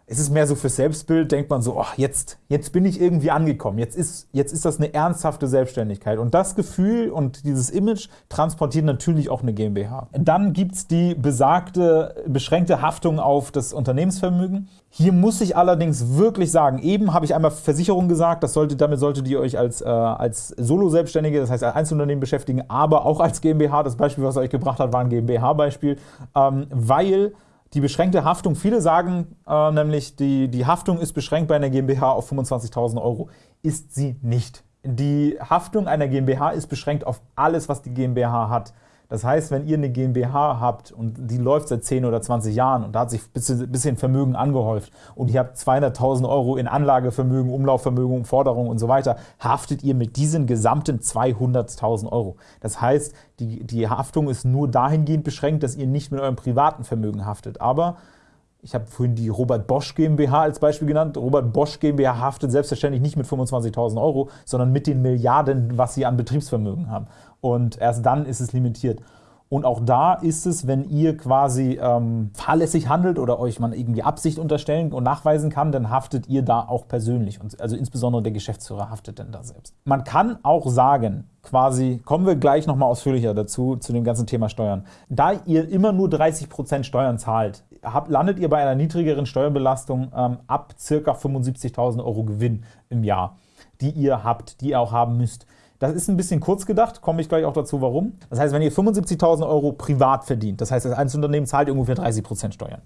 ist es mehr so fürs Selbstbild, denkt man so, oh, jetzt, jetzt bin ich irgendwie angekommen, jetzt ist, jetzt ist das eine ernsthafte Selbstständigkeit. Und das Gefühl und dieses Image transportiert natürlich auch eine GmbH. Dann gibt es die besagte, beschränkte Haftung auf das Unternehmensvermögen. Hier muss ich allerdings wirklich sagen, eben habe ich einmal Versicherung gesagt, das sollte, damit solltet ihr euch als, äh, als Solo-Selbstständige, das heißt als Einzelunternehmen beschäftigen, aber auch als GmbH. Das Beispiel, was er euch gebracht hat, war ein GmbH-Beispiel, ähm, weil die beschränkte Haftung, viele sagen äh, nämlich, die, die Haftung ist beschränkt bei einer GmbH auf 25.000 Euro. Ist sie nicht. Die Haftung einer GmbH ist beschränkt auf alles, was die GmbH hat. Das heißt, wenn ihr eine GmbH habt und die läuft seit 10 oder 20 Jahren und da hat sich ein bisschen Vermögen angehäuft und ihr habt 200.000 Euro in Anlagevermögen, Umlaufvermögen, Forderungen und so weiter, haftet ihr mit diesen gesamten 200.000 Euro. Das heißt, die, die Haftung ist nur dahingehend beschränkt, dass ihr nicht mit eurem privaten Vermögen haftet. Aber Ich habe vorhin die Robert Bosch GmbH als Beispiel genannt. Robert Bosch GmbH haftet selbstverständlich nicht mit 25.000 Euro, sondern mit den Milliarden, was sie an Betriebsvermögen haben. Und erst dann ist es limitiert. Und auch da ist es, wenn ihr quasi ähm, fahrlässig handelt oder euch man irgendwie Absicht unterstellen und nachweisen kann, dann haftet ihr da auch persönlich. Und also insbesondere der Geschäftsführer haftet dann da selbst. Man kann auch sagen, quasi, kommen wir gleich nochmal ausführlicher dazu, zu dem ganzen Thema Steuern. Da ihr immer nur 30% Steuern zahlt, habt, landet ihr bei einer niedrigeren Steuerbelastung ähm, ab ca. 75.000 Euro Gewinn im Jahr, die ihr habt, die ihr auch haben müsst. Das ist ein bisschen kurz gedacht, komme ich gleich auch dazu, warum. Das heißt, wenn ihr 75.000 Euro privat verdient, das heißt, das Einzelunternehmen zahlt ungefähr 30% Steuern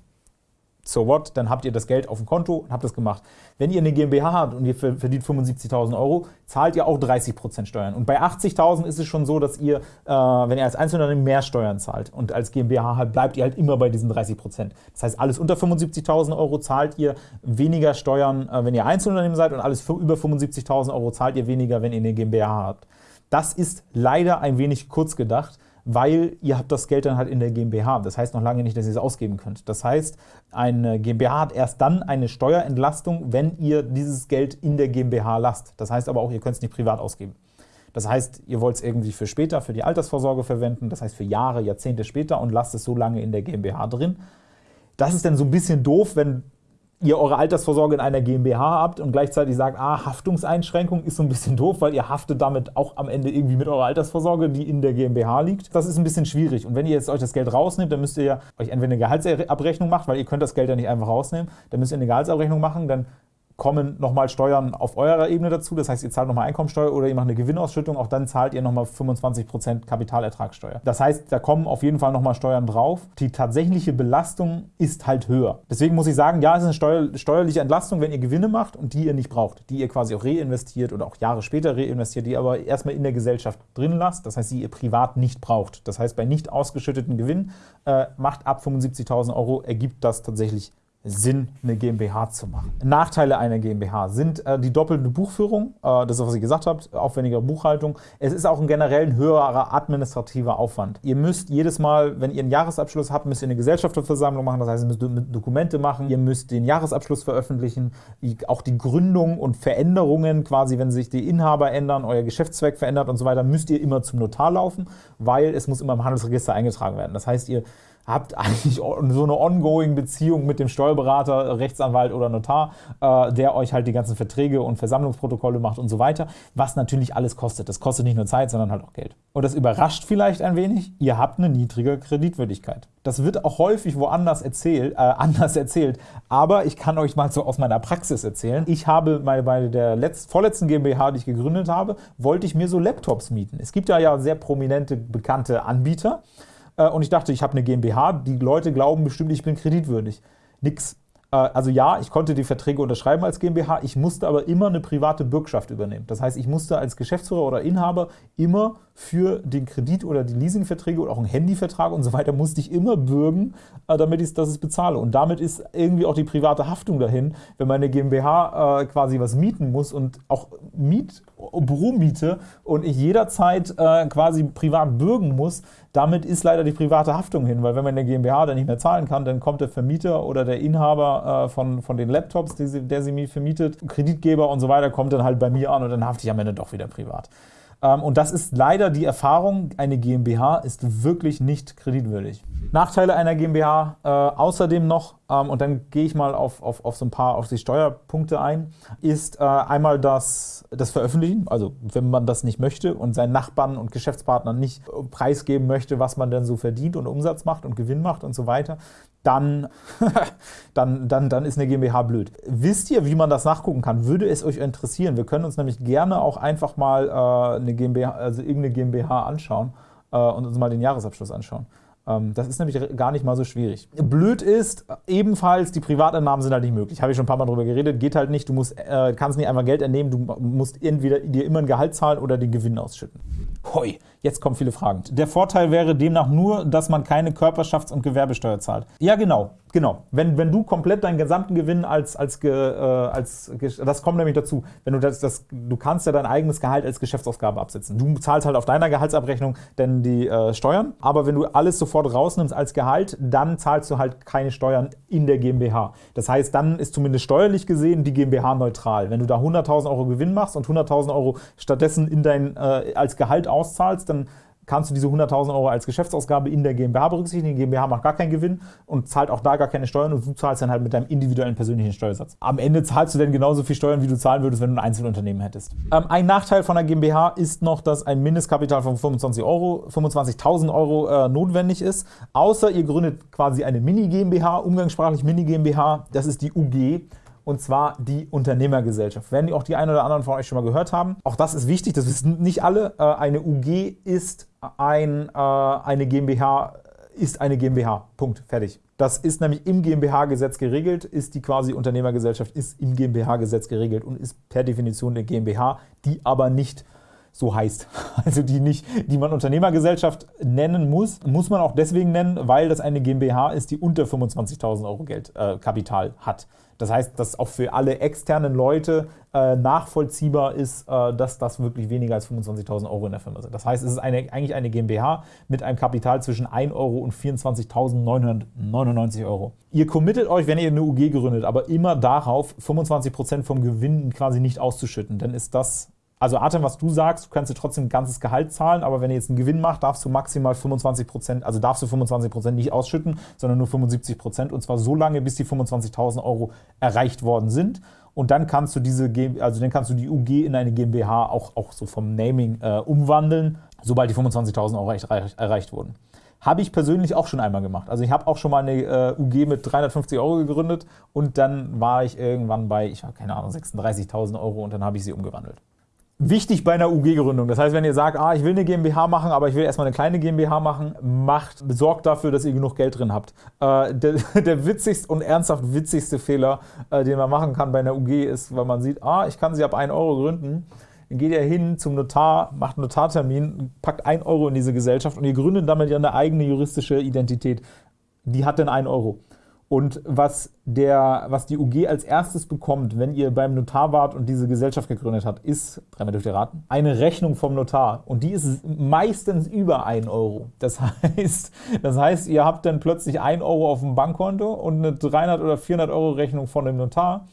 so what, dann habt ihr das Geld auf dem Konto und habt das gemacht. Wenn ihr eine GmbH habt und ihr verdient 75.000 Euro, zahlt ihr auch 30% Steuern. Und bei 80.000 ist es schon so, dass ihr, äh, wenn ihr als Einzelunternehmen mehr Steuern zahlt und als GmbH halt, bleibt ihr halt immer bei diesen 30%. Das heißt, alles unter 75.000 Euro zahlt ihr weniger Steuern, äh, wenn ihr Einzelunternehmen seid und alles über 75.000 Euro zahlt ihr weniger, wenn ihr eine GmbH habt. Das ist leider ein wenig kurz gedacht weil ihr habt das Geld dann halt in der GmbH. Das heißt noch lange nicht, dass ihr es ausgeben könnt. Das heißt, eine GmbH hat erst dann eine Steuerentlastung, wenn ihr dieses Geld in der GmbH lasst. Das heißt aber auch, ihr könnt es nicht privat ausgeben. Das heißt, ihr wollt es irgendwie für später, für die Altersvorsorge verwenden, das heißt für Jahre, Jahrzehnte später und lasst es so lange in der GmbH drin. Das ist dann so ein bisschen doof, wenn ihr eure Altersvorsorge in einer GmbH habt und gleichzeitig sagt, ah, Haftungseinschränkung ist so ein bisschen doof, weil ihr haftet damit auch am Ende irgendwie mit eurer Altersvorsorge, die in der GmbH liegt. Das ist ein bisschen schwierig. Und wenn ihr jetzt euch das Geld rausnehmt, dann müsst ihr euch entweder eine Gehaltsabrechnung machen, weil ihr könnt das Geld ja nicht einfach rausnehmen, dann müsst ihr eine Gehaltsabrechnung machen, dann kommen nochmal Steuern auf eurer Ebene dazu. Das heißt, ihr zahlt nochmal Einkommensteuer oder ihr macht eine Gewinnausschüttung. Auch dann zahlt ihr nochmal 25% Kapitalertragssteuer. Das heißt, da kommen auf jeden Fall nochmal Steuern drauf. Die tatsächliche Belastung ist halt höher. Deswegen muss ich sagen, ja, es ist eine steuer steuerliche Entlastung, wenn ihr Gewinne macht und die ihr nicht braucht. Die ihr quasi auch reinvestiert oder auch Jahre später reinvestiert, die ihr aber erstmal in der Gesellschaft drin lasst. Das heißt, die ihr privat nicht braucht. Das heißt, bei nicht ausgeschütteten Gewinn äh, macht ab 75.000 Euro ergibt das tatsächlich Sinn, eine GmbH zu machen. Nachteile einer GmbH sind äh, die doppelte Buchführung, äh, das ist, was ich gesagt habe, aufwendige Buchhaltung. Es ist auch ein generell ein höherer administrativer Aufwand. Ihr müsst jedes Mal, wenn ihr einen Jahresabschluss habt, müsst ihr eine Gesellschafterversammlung machen, das heißt, ihr müsst Dokumente machen, ihr müsst den Jahresabschluss veröffentlichen, auch die Gründung und Veränderungen, quasi wenn sich die Inhaber ändern, euer Geschäftszweck verändert und so weiter, müsst ihr immer zum Notar laufen, weil es muss immer im Handelsregister eingetragen werden. Das heißt, ihr habt (laughs) eigentlich so eine ongoing Beziehung mit dem Steuerberater, Rechtsanwalt oder Notar, äh, der euch halt die ganzen Verträge und Versammlungsprotokolle macht und so weiter, was natürlich alles kostet. Das kostet nicht nur Zeit, sondern halt auch Geld. Und das überrascht vielleicht ein wenig, ihr habt eine niedrige Kreditwürdigkeit. Das wird auch häufig woanders erzählt, äh, (laughs) anders erzählt, aber ich kann euch mal so aus meiner Praxis erzählen. Ich habe bei, bei der letzt, vorletzten GmbH, die ich gegründet habe, wollte ich mir so Laptops mieten. Es gibt ja, ja sehr prominente, bekannte Anbieter, und ich dachte, ich habe eine GmbH, die Leute glauben bestimmt, ich bin kreditwürdig. Nix. Äh, also ja, ich konnte die Verträge unterschreiben als GmbH, ich musste aber immer eine private Bürgschaft übernehmen. Das heißt, ich musste als Geschäftsführer oder Inhaber immer für den Kredit oder die Leasingverträge oder auch einen Handyvertrag und so weiter, musste ich immer bürgen, äh, damit ich das bezahle. Und damit ist irgendwie auch die private Haftung dahin, wenn meine GmbH quasi was mieten muss und auch Miet, Büromiete und ich jederzeit quasi privat bürgen muss, damit ist leider die private Haftung hin, weil wenn man eine GmbH dann nicht mehr zahlen kann, dann kommt der Vermieter oder der Inhaber äh, von, von den Laptops, die sie, der sie mir vermietet, Kreditgeber und so weiter, kommt dann halt bei mir an und dann hafte ich am Ende doch wieder privat. Ähm, und das ist leider die Erfahrung, eine GmbH ist wirklich nicht kreditwürdig. Nachteile einer GmbH äh, außerdem noch, ähm, und dann gehe ich mal auf, auf, auf so ein paar auf die Steuerpunkte ein, ist äh, einmal das, das Veröffentlichen, also wenn man das nicht möchte und seinen Nachbarn und Geschäftspartnern nicht preisgeben möchte, was man denn so verdient und Umsatz macht und Gewinn macht und so weiter, dann, (laughs) dann, dann, dann ist eine GmbH blöd. Wisst ihr, wie man das nachgucken kann? Würde es euch interessieren? Wir können uns nämlich gerne auch einfach mal äh, eine GmbH, also irgendeine GmbH anschauen äh, und uns mal den Jahresabschluss anschauen. Ähm, das ist nämlich gar nicht mal so schwierig. Blöd ist, ebenfalls, die Privatentnahmen sind halt nicht möglich. Habe ich schon ein paar Mal drüber geredet. Geht halt nicht. Du musst, äh, kannst nicht einfach Geld entnehmen. Du musst entweder dir immer ein Gehalt zahlen oder den Gewinn ausschütten. Hoi, jetzt kommen viele Fragen. Der Vorteil wäre demnach nur, dass man keine Körperschafts- und Gewerbesteuer zahlt. Ja, genau. Genau. Wenn, wenn du komplett deinen gesamten Gewinn als, als, äh, als das kommt nämlich dazu, wenn du das, das, du kannst ja dein eigenes Gehalt als Geschäftsausgabe absetzen. Du zahlst halt auf deiner Gehaltsabrechnung denn die äh, Steuern, aber wenn du alles sofort rausnimmst als Gehalt, dann zahlst du halt keine Steuern in der GmbH. Das heißt, dann ist zumindest steuerlich gesehen die GmbH neutral. Wenn du da 100.000 Euro Gewinn machst und 100.000 Euro stattdessen in dein, äh, als Gehalt auszahlst, dann kannst du diese 100.000 Euro als Geschäftsausgabe in der GmbH berücksichtigen. Die GmbH macht gar keinen Gewinn und zahlt auch da gar keine Steuern und du zahlst dann halt mit deinem individuellen persönlichen Steuersatz. Am Ende zahlst du dann genauso viel Steuern, wie du zahlen würdest, wenn du ein Einzelunternehmen hättest. Ähm, ein Nachteil von der GmbH ist noch, dass ein Mindestkapital von 25 Euro, 25.000 Euro äh, notwendig ist, außer ihr gründet quasi eine Mini-GmbH, umgangssprachlich Mini-GmbH, das ist die UG und zwar die Unternehmergesellschaft. Werden die auch die einen oder anderen von euch schon mal gehört haben. Auch das ist wichtig, das wissen nicht alle. Äh, eine UG ist ein, äh, eine GmbH, ist eine GmbH. Punkt. Fertig. Das ist nämlich im GmbH-Gesetz geregelt, ist die quasi Unternehmergesellschaft, ist im GmbH-Gesetz geregelt und ist per Definition eine GmbH, die aber nicht so heißt. (laughs) Also die, nicht, die man Unternehmergesellschaft nennen muss, muss man auch deswegen nennen, weil das eine GmbH ist, die unter 25.000 Euro Geld, äh, hat. Das heißt, dass auch für alle externen Leute äh, nachvollziehbar ist, äh, dass das wirklich weniger als 25.000 Euro in der Firma sind. Das heißt, es ist eine, eigentlich eine GmbH mit einem Kapital zwischen 1 Euro und 24.999 Euro. Ihr committet euch, wenn ihr eine UG gründet, aber immer darauf, 25% vom Gewinn quasi nicht auszuschütten. Denn ist das also Artem, was du sagst, du kannst dir trotzdem ein ganzes Gehalt zahlen, aber wenn ihr jetzt einen Gewinn macht, darfst du maximal 25 Prozent, also darfst du 25 Prozent nicht ausschütten, sondern nur 75 Prozent und zwar so lange, bis die 25.000 Euro erreicht worden sind. Und dann kannst du diese, also dann kannst du die UG in eine GmbH auch, auch so vom Naming äh, umwandeln, sobald die 25.000 Euro erreicht, erreicht wurden. Habe ich persönlich auch schon einmal gemacht. Also ich habe auch schon mal eine äh, UG mit 350 Euro gegründet und dann war ich irgendwann bei, ich habe keine Ahnung, 36.000 Euro und dann habe ich sie umgewandelt wichtig bei einer UG-Gründung. Das heißt, wenn ihr sagt, ah, ich will eine GmbH machen, aber ich will erstmal eine kleine GmbH machen, macht, sorgt dafür, dass ihr genug Geld drin habt. Äh, der, (laughs) der, witzigste und ernsthaft witzigste Fehler, äh, den man machen kann bei einer UG, ist, weil man sieht, ah, ich kann sie ab 1 Euro gründen. Dann geht ihr hin zum Notar, macht einen Notartermin, packt 1 Euro in diese Gesellschaft und ihr gründet damit ja eine eigene juristische Identität. Die hat dann 1 Euro. Und was, der, was die UG als erstes bekommt, wenn ihr beim Notar wart und diese Gesellschaft gegründet habt, ist, dreimal dürft ihr raten, eine Rechnung vom Notar. Und die ist meistens über 1 Euro. Das (laughs) heißt, das heißt, ihr habt dann plötzlich 1 Euro auf dem Bankkonto und eine 300 oder 400 Euro Rechnung von dem Notar.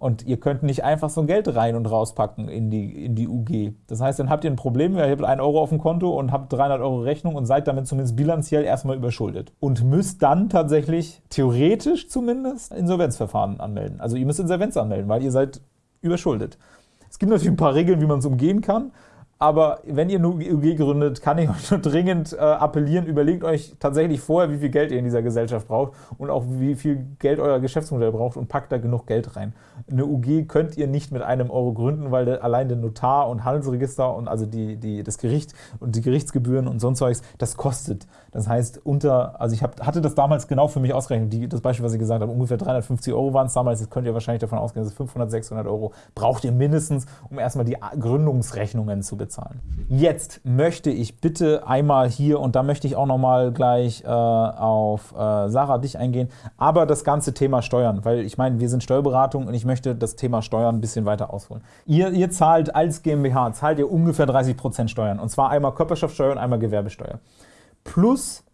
Und ihr könnt nicht einfach so ein Geld rein und rauspacken in die, in die UG. Das heißt, dann habt ihr ein Problem, ihr habt 1 Euro auf dem Konto und habt 300 Euro Rechnung und seid damit zumindest bilanziell erstmal überschuldet. Und müsst dann tatsächlich, theoretisch zumindest, Insolvenzverfahren anmelden. Also ihr müsst Insolvenz anmelden, weil ihr seid überschuldet. Es gibt natürlich ein paar Regeln, wie man es umgehen kann. Aber wenn ihr eine UG gründet, kann ich euch nur dringend äh, appellieren, überlegt euch tatsächlich vorher, wie viel Geld ihr in dieser Gesellschaft braucht und auch wie viel Geld euer Geschäftsmodell braucht und packt da genug Geld rein. Eine UG könnt ihr nicht mit einem Euro gründen, weil der, allein der Notar und Handelsregister und also die, die, das Gericht und die Gerichtsgebühren und sonst was, das kostet. Das heißt, unter, also ich hab, hatte das damals genau für mich ausgerechnet, die, das Beispiel, was ich gesagt habe, ungefähr 350 Euro waren es damals, jetzt könnt ihr wahrscheinlich davon ausgehen, dass 500, 600 Euro braucht ihr mindestens, um erstmal die Gründungsrechnungen zu bezahlen. Jetzt möchte ich bitte einmal hier, und da möchte ich auch nochmal gleich äh, auf äh, Sarah, dich eingehen, aber das ganze Thema Steuern, weil ich meine, wir sind Steuerberatung und ich möchte das Thema Steuern ein bisschen weiter ausholen. Ihr, ihr zahlt als GmbH, zahlt ihr ungefähr 30% Steuern, und zwar einmal Körperschaftssteuer und einmal Gewerbesteuer plus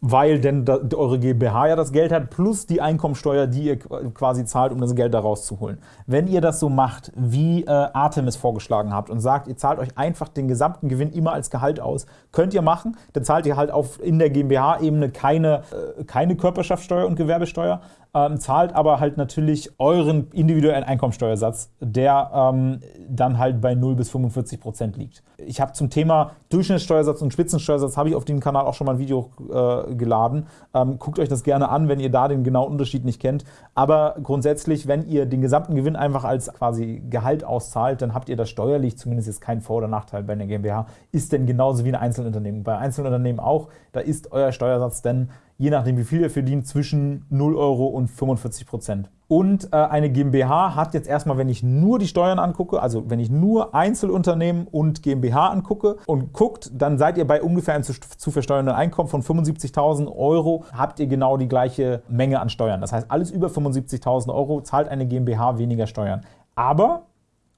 weil denn da, eure GmbH ja das Geld hat, plus die Einkommensteuer, die ihr quasi zahlt, um das Geld da rauszuholen. Wenn ihr das so macht, wie äh, Artem es vorgeschlagen habt und sagt, ihr zahlt euch einfach den gesamten Gewinn immer als Gehalt aus, könnt ihr machen, dann zahlt ihr halt auf in der GmbH-Ebene keine, äh, keine Körperschaftssteuer und Gewerbesteuer, ähm, zahlt aber halt natürlich euren individuellen Einkommensteuersatz, der ähm, dann halt bei 0 bis 45 Prozent liegt. Ich habe zum Thema Durchschnittssteuersatz und Spitzensteuersatz habe ich auf dem Kanal auch schon mal ein Video äh, geladen. Ähm, guckt euch das gerne an, wenn ihr da den genauen Unterschied nicht kennt. Aber grundsätzlich, wenn ihr den gesamten Gewinn einfach als quasi Gehalt auszahlt, dann habt ihr das steuerlich zumindest jetzt keinen Vor- oder Nachteil bei einer GmbH. Ist denn genauso wie ein Einzelunternehmen. Bei Einzelunternehmen auch, da ist euer Steuersatz denn je nachdem wie viel ihr verdient, zwischen 0 Euro und 45 Prozent. Und äh, eine GmbH hat jetzt erstmal, wenn ich nur die Steuern angucke, also wenn ich nur Einzelunternehmen und GmbH angucke und guckt, dann seid ihr bei ungefähr einem zu, zu versteuernden Einkommen von 75.000 Euro, habt ihr genau die gleiche Menge an Steuern. Das heißt, alles über 75.000 Euro zahlt eine GmbH weniger Steuern. Aber,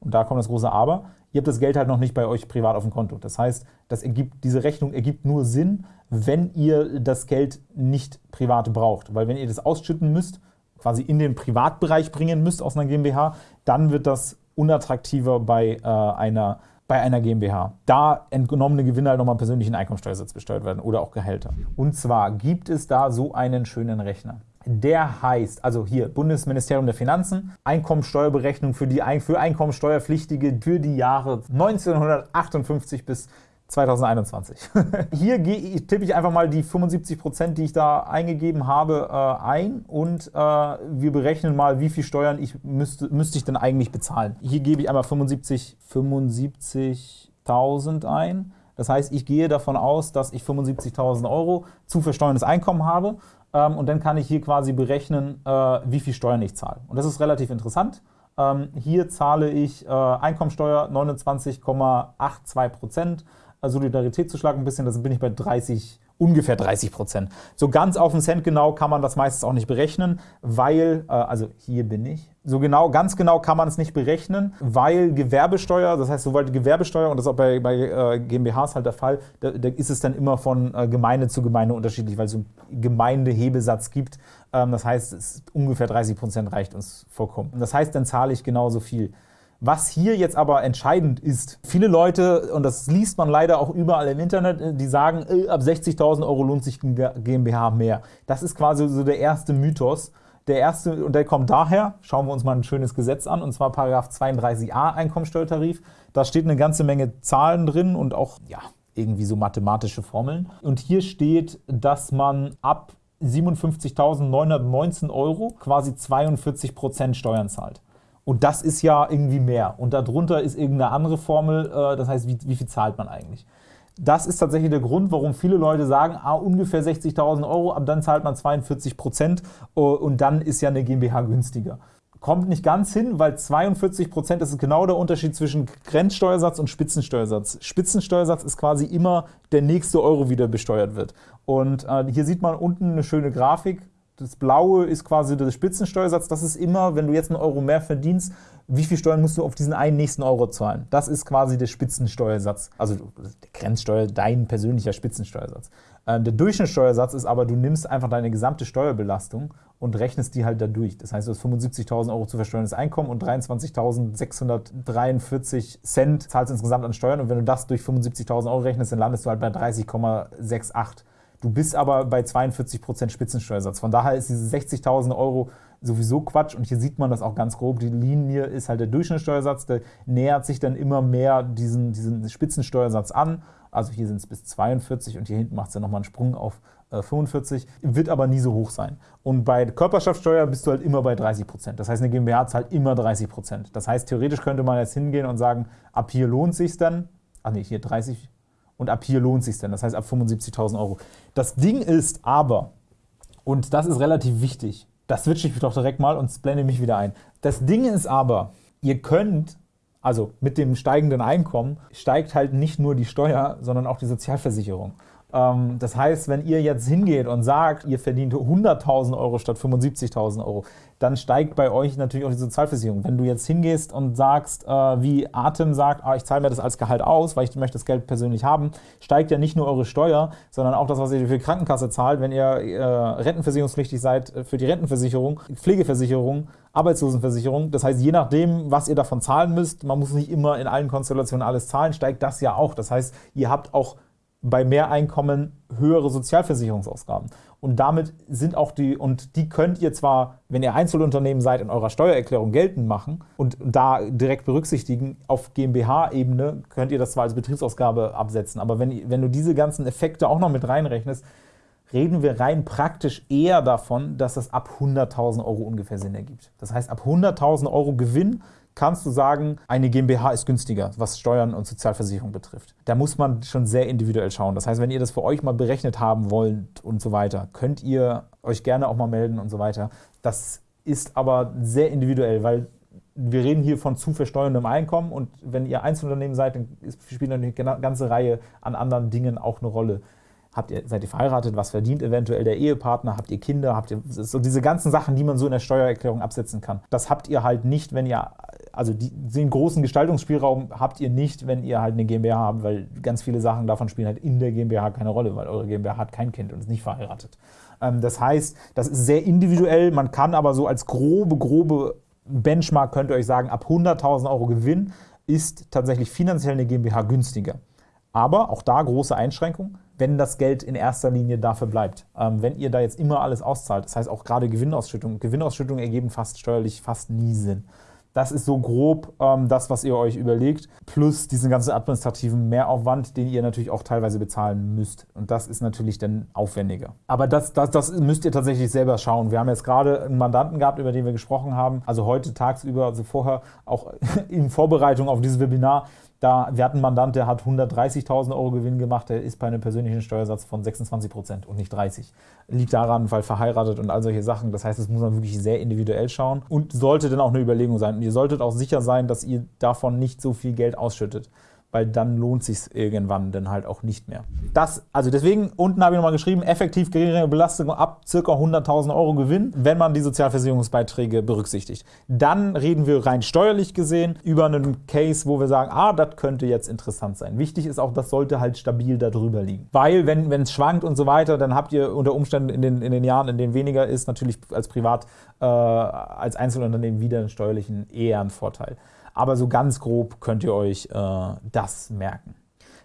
und da kommt das große Aber, ihr habt das Geld halt noch nicht bei euch privat auf dem Konto. Das heißt, das ergibt, diese Rechnung ergibt nur Sinn, wenn ihr das Geld nicht privat braucht. Weil wenn ihr das ausschütten müsst, quasi in den Privatbereich bringen müsst aus einer GmbH, dann wird das unattraktiver bei, äh, einer, bei einer GmbH. Da entgenommene Gewinne halt nochmal persönlichen Einkommensteuersatz besteuert werden oder auch Gehälter. Und zwar gibt es da so einen schönen Rechner. Der heißt, also hier Bundesministerium der Finanzen, Einkommensteuerberechnung für, die, für Einkommensteuerpflichtige für die Jahre 1958 bis 2021. (laughs) Hier tippe ich einfach mal die 75%, die ich da eingegeben habe, äh, ein und äh, wir berechnen mal, wie viel Steuern ich müsste, müsste ich denn eigentlich bezahlen. Hier gebe ich einmal 75, 75.000 ein. Das heißt, ich gehe davon aus, dass ich 75.000 Euro zu versteuerndes Einkommen habe und dann kann ich hier quasi berechnen, äh, wie viel Steuern ich zahle. Und das ist relativ interessant. Ähm, hier zahle ich äh, Einkommensteuer 29,82 Prozent. Solidaritätszuschlag ein bisschen, da bin ich bei 30, ungefähr 30 Prozent. So ganz auf den Cent genau kann man das meistens auch nicht berechnen, weil, äh, also hier bin ich, so genau, ganz genau kann man es nicht berechnen, weil Gewerbesteuer, das heißt, sobald Gewerbesteuer, und das ist auch bei, bei äh, GmbHs halt der Fall, da, da, ist es dann immer von äh, Gemeinde zu Gemeinde unterschiedlich, weil es so einen Gemeindehebesatz gibt. Ähm, das heißt, ungefähr 30 Prozent reicht uns vollkommen. Das heißt, dann zahle ich genauso viel. Was hier jetzt aber entscheidend ist, viele Leute, und das liest man leider auch überall im Internet, äh, die sagen, äh, ab 60.000 Euro lohnt sich GmbH mehr. Das ist quasi so der erste Mythos. Der erste, und der kommt daher, schauen wir uns mal ein schönes Gesetz an, und zwar Paragraph 32a Einkommensteuertarif. Da steht eine ganze Menge Zahlen drin und auch, ja, irgendwie so mathematische Formeln. Und hier steht, dass man ab 57.919 Euro quasi 42 Prozent Steuern zahlt. Und das ist ja irgendwie mehr. Und darunter ist irgendeine andere Formel, äh, das heißt, wie, wie viel zahlt man eigentlich? Das ist tatsächlich der Grund, warum viele Leute sagen, ah, ungefähr 60.000 Euro, ab dann zahlt man 42 Prozent äh, und dann ist ja eine GmbH günstiger. Kommt nicht ganz hin, weil 42 Prozent, ist genau der Unterschied zwischen Grenzsteuersatz und Spitzensteuersatz. Spitzensteuersatz ist quasi immer der nächste Euro, wieder besteuert wird. Und äh, hier sieht man unten eine schöne Grafik, das Blaue ist quasi der Spitzensteuersatz. Das ist immer, wenn du jetzt einen Euro mehr verdienst, wie viel Steuern musst du auf diesen einen nächsten Euro zahlen? Das ist quasi der Spitzensteuersatz, also der Grenzsteuer, dein persönlicher Spitzensteuersatz. Ähm, der Durchschnittssteuersatz ist aber, du nimmst einfach deine gesamte Steuerbelastung und rechnest die halt dadurch. Das heißt, du hast 75.000 Euro zu versteuerndes Einkommen und 23.643 Cent zahlst insgesamt an Steuern. Und wenn du das durch 75.000 Euro rechnest, dann landest du halt bei 30,68. Du bist aber bei 42% Spitzensteuersatz. Von daher ist diese 60.000 Euro sowieso Quatsch. Und hier sieht man das auch ganz grob. Die Linie ist halt der Durchschnittssteuersatz. Der nähert sich dann immer mehr diesen, diesen Spitzensteuersatz an. Also hier sind es bis 42 und hier hinten macht es dann nochmal einen Sprung auf äh, 45. Wird aber nie so hoch sein. Und bei Körperschaftssteuer bist du halt immer bei 30% Das heißt, eine GmbH zahlt immer 30% Das heißt, theoretisch könnte man jetzt hingehen und sagen, ab hier lohnt sich dann. Ach nee, hier 30 und ab hier lohnt sich denn, das heißt ab 75.000 Euro. Das Ding ist aber, und das ist relativ wichtig, das switche ich doch direkt mal und blende mich wieder ein. Das Ding ist aber, ihr könnt, also mit dem steigenden Einkommen, steigt halt nicht nur die Steuer, sondern auch die Sozialversicherung. Ähm, das heißt, wenn ihr jetzt hingeht und sagt, ihr verdient 100.000 Euro statt 75.000 Euro, dann steigt bei euch natürlich auch die Sozialversicherung. Wenn du jetzt hingehst und sagst, äh, wie Atem sagt, ah, ich zahle mir das als Gehalt aus, weil ich möchte das Geld persönlich haben, steigt ja nicht nur eure Steuer, sondern auch das, was ihr für die Krankenkasse zahlt, wenn ihr äh, rentenversicherungspflichtig seid für die Rentenversicherung, Pflegeversicherung, Arbeitslosenversicherung. Das heißt, je nachdem, was ihr davon zahlen müsst, man muss nicht immer in allen Konstellationen alles zahlen, steigt das ja auch. Das heißt, ihr habt auch bei mehr Einkommen höhere Sozialversicherungsausgaben. Und damit sind auch die, und die könnt ihr zwar, wenn ihr Einzelunternehmen seid, in eurer Steuererklärung geltend machen und da direkt berücksichtigen, auf GmbH-Ebene könnt ihr das zwar als Betriebsausgabe absetzen, aber wenn, wenn du diese ganzen Effekte auch noch mit reinrechnest, reden wir rein praktisch eher davon, dass das ab 100.000 Euro ungefähr Sinn ergibt. Das heißt, ab 100.000 Euro Gewinn kannst du sagen, eine GmbH ist günstiger, was Steuern und Sozialversicherung betrifft. Da muss man schon sehr individuell schauen. Das heißt, wenn ihr das für euch mal berechnet haben wollt und so weiter, könnt ihr euch gerne auch mal melden und so weiter. Das ist aber sehr individuell, weil wir reden hier von zu versteuerndem Einkommen und wenn ihr Einzelunternehmen seid, dann spielt eine ganze Reihe an anderen Dingen auch eine Rolle. Habt ihr, seid ihr verheiratet? Was verdient eventuell der Ehepartner? Habt ihr Kinder? Habt ihr so diese ganzen Sachen, die man so in der Steuererklärung absetzen kann? Das habt ihr halt nicht, wenn ihr also den großen Gestaltungsspielraum habt ihr nicht, wenn ihr halt eine GmbH habt, weil ganz viele Sachen davon spielen halt in der GmbH keine Rolle, weil eure GmbH hat kein Kind und ist nicht verheiratet. Ähm, das heißt, das ist sehr individuell. Man kann aber so als grobe, grobe Benchmark könnt ihr euch sagen, ab 100.000 Euro Gewinn ist tatsächlich finanziell eine GmbH günstiger. Aber auch da große Einschränkung, wenn das Geld in erster Linie dafür bleibt. Ähm, wenn ihr da jetzt immer alles auszahlt, das heißt auch gerade Gewinnausschüttungen, Gewinnausschüttungen ergeben fast steuerlich fast nie Sinn. Das ist so grob ähm, das, was ihr euch überlegt, plus diesen ganzen administrativen Mehraufwand, den ihr natürlich auch teilweise bezahlen müsst. Und das ist natürlich dann aufwendiger. Aber das, das, das müsst ihr tatsächlich selber schauen. Wir haben jetzt gerade einen Mandanten gehabt, über den wir gesprochen haben, also heute tagsüber, also vorher auch (laughs) in Vorbereitung auf dieses Webinar, da, wir hatten einen Mandant, der hat 130.000 Euro Gewinn gemacht, der ist bei einem persönlichen Steuersatz von 26 Prozent und nicht 30. Liegt daran, weil verheiratet und all solche Sachen. Das heißt, das muss man wirklich sehr individuell schauen und sollte dann auch eine Überlegung sein. Und ihr solltet auch sicher sein, dass ihr davon nicht so viel Geld ausschüttet weil dann lohnt sich irgendwann dann halt auch nicht mehr. Das, also deswegen, unten habe ich nochmal geschrieben, effektiv geringere Belastung ab ca. 100.000 Euro Gewinn, wenn man die Sozialversicherungsbeiträge berücksichtigt. Dann reden wir rein steuerlich gesehen über einen Case, wo wir sagen, ah, das könnte jetzt interessant sein. Wichtig ist auch, das sollte halt stabil darüber liegen. Weil, wenn es schwankt und so weiter, dann habt ihr unter Umständen in den, in den Jahren, in denen weniger ist, natürlich als Privat, äh, als Einzelunternehmen wieder einen steuerlichen eher einen Vorteil aber so ganz grob könnt ihr euch äh, das merken.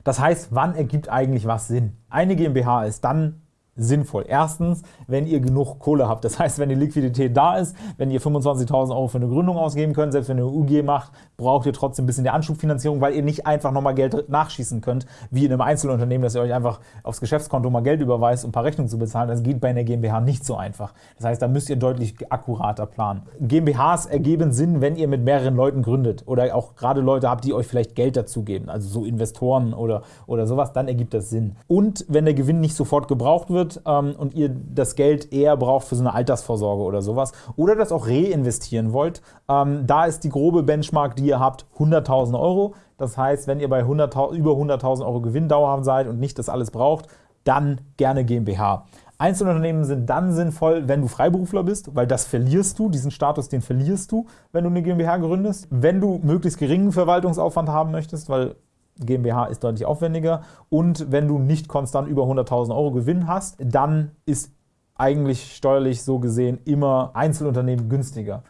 Das heißt, wann ergibt eigentlich was Sinn? Eine GmbH ist dann sinnvoll. Erstens, wenn ihr genug Kohle habt. Das heißt, wenn die Liquidität da ist, wenn ihr 25.000 Euro für eine Gründung ausgeben könnt, selbst wenn ihr eine UG macht, braucht ihr trotzdem ein bisschen der Anschubfinanzierung, weil ihr nicht einfach nochmal Geld nachschießen könnt, wie in einem Einzelunternehmen, dass ihr euch einfach aufs Geschäftskonto mal Geld überweist, um ein paar Rechnungen zu bezahlen. Das geht bei einer GmbH nicht so einfach. Das heißt, da müsst ihr deutlich akkurater planen. GmbHs ergeben Sinn, wenn ihr mit mehreren Leuten gründet oder auch gerade Leute habt, die euch vielleicht Geld dazugeben, also so Investoren oder, oder sowas, dann ergibt das Sinn. Und wenn der Gewinn nicht sofort gebraucht wird, wird ähm, und ihr das Geld eher braucht für so eine Altersvorsorge oder sowas oder das auch reinvestieren wollt, ähm, da ist die grobe Benchmark, die ihr habt, 100.000 Euro. Das heißt, wenn ihr bei 100, über 100.000 Euro Gewinn dauerhaft seid und nicht das alles braucht, dann gerne GmbH. Einzelunternehmen sind dann sinnvoll, wenn du Freiberufler bist, weil das verlierst du, diesen Status, den verlierst du, wenn du eine GmbH gründest. Wenn du möglichst geringen Verwaltungsaufwand haben möchtest, weil GmbH ist deutlich aufwendiger und wenn du nicht konstant über 100.000 Euro Gewinn hast, dann ist eigentlich steuerlich so gesehen immer Einzelunternehmen günstiger.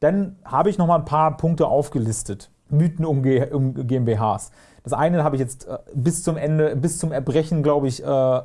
Dann habe ich noch mal ein paar Punkte aufgelistet. Mythen um, GmbHs. Das eine habe ich jetzt äh, bis zum Ende, bis zum Erbrechen, glaube ich, äh,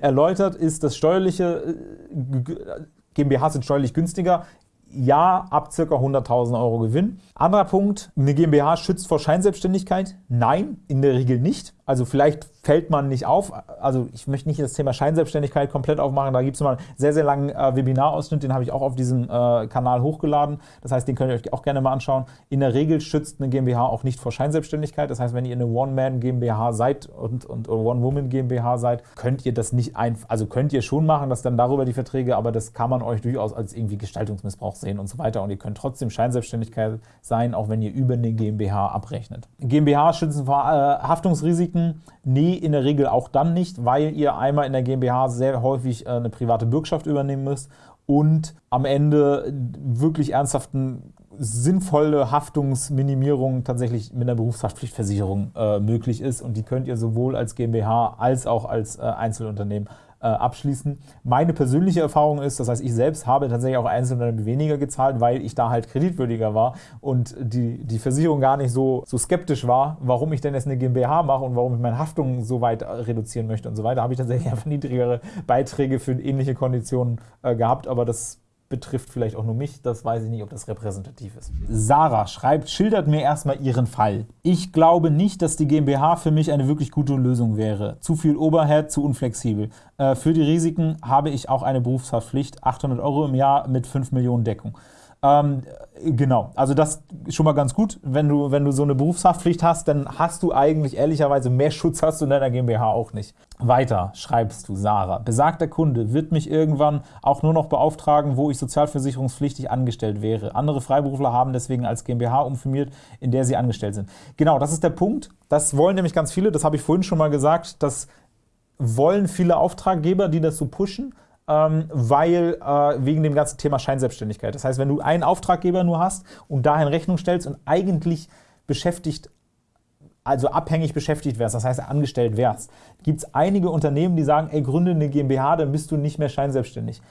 erläutert, ist das steuerliche, äh, GmbHs sind steuerlich günstiger ja, ab ca. 100.000 Euro Gewinn. Anderer Punkt, eine GmbH schützt vor Scheinselbstständigkeit? Nein, in der Regel nicht. Also vielleicht fällt man nicht auf. Also ich möchte nicht das Thema Scheinselbstständigkeit komplett aufmachen. Da gibt es mal einen sehr, sehr langen äh, Webinarausschnitt, den habe ich auch auf diesem äh, Kanal hochgeladen. Das heißt, den könnt ihr euch auch gerne mal anschauen. In der Regel schützt eine GmbH auch nicht vor Scheinselbstständigkeit. Das heißt, wenn ihr eine One-Man-GmbH seid und, und One-Woman-GmbH seid, könnt ihr das nicht einfach, also könnt ihr schon machen, dass dann darüber die Verträge, aber das kann man euch durchaus als irgendwie Gestaltungsmissbrauch sehen und so weiter. Und ihr könnt trotzdem Scheinselbstständigkeit sein, auch wenn ihr über eine GmbH abrechnet. GmbH schützen vor äh, Haftungsrisiken? Nee, in der Regel auch dann nicht, weil ihr einmal in der GmbH sehr häufig äh, eine private Bürgschaft übernehmen müsst und am Ende wirklich ernsthaften sinnvolle Haftungsminimierung tatsächlich mit einer Berufshaftpflichtversicherung äh, möglich ist. Und die könnt ihr sowohl als GmbH als auch als äh, Einzelunternehmen äh, abschließen. Meine persönliche Erfahrung ist, das heißt, ich selbst habe tatsächlich auch Einzelunternehmen weniger gezahlt, weil ich da halt kreditwürdiger war und die, die Versicherung gar nicht so, so skeptisch war, warum ich denn jetzt eine GmbH mache und warum ich meine Haftungen so weit reduzieren möchte und so weiter, habe ich tatsächlich (laughs) einfach niedrigere Beiträge für ähnliche Konditionen äh, gehabt, aber das betrifft vielleicht auch nur mich, das weiß ich nicht, ob das repräsentativ ist. Sarah schreibt, schildert mir erstmal ihren Fall. Ich glaube nicht, dass die GmbH für mich eine wirklich gute Lösung wäre. Zu viel Overhead, zu unflexibel. Äh, für die Risiken habe ich auch eine Berufshaftpflicht, 800 Euro im Jahr mit 5 Millionen Deckung. Ähm, genau, also das ist schon mal ganz gut. Wenn du, wenn du so eine Berufshaftpflicht hast, dann hast du eigentlich ehrlicherweise mehr Schutz hast du in deiner GmbH auch nicht. Weiter schreibst du, Sarah. Besagter Kunde wird mich irgendwann auch nur noch beauftragen, wo ich sozialversicherungspflichtig angestellt wäre. Andere Freiberufler haben deswegen als GmbH umfirmiert, in der sie angestellt sind. Genau, das ist der Punkt. Das wollen nämlich ganz viele, das habe ich vorhin schon mal gesagt, das wollen viele Auftraggeber, die das so pushen, weil äh, wegen dem ganzen Thema Scheinselbstständigkeit. Das heißt, wenn du einen Auftraggeber nur hast und dahin Rechnung stellst und eigentlich beschäftigt, also abhängig beschäftigt wärst, das heißt angestellt wärst, gibt es einige Unternehmen, die sagen, ey, gründe eine GmbH, dann bist du nicht mehr scheinselbstständig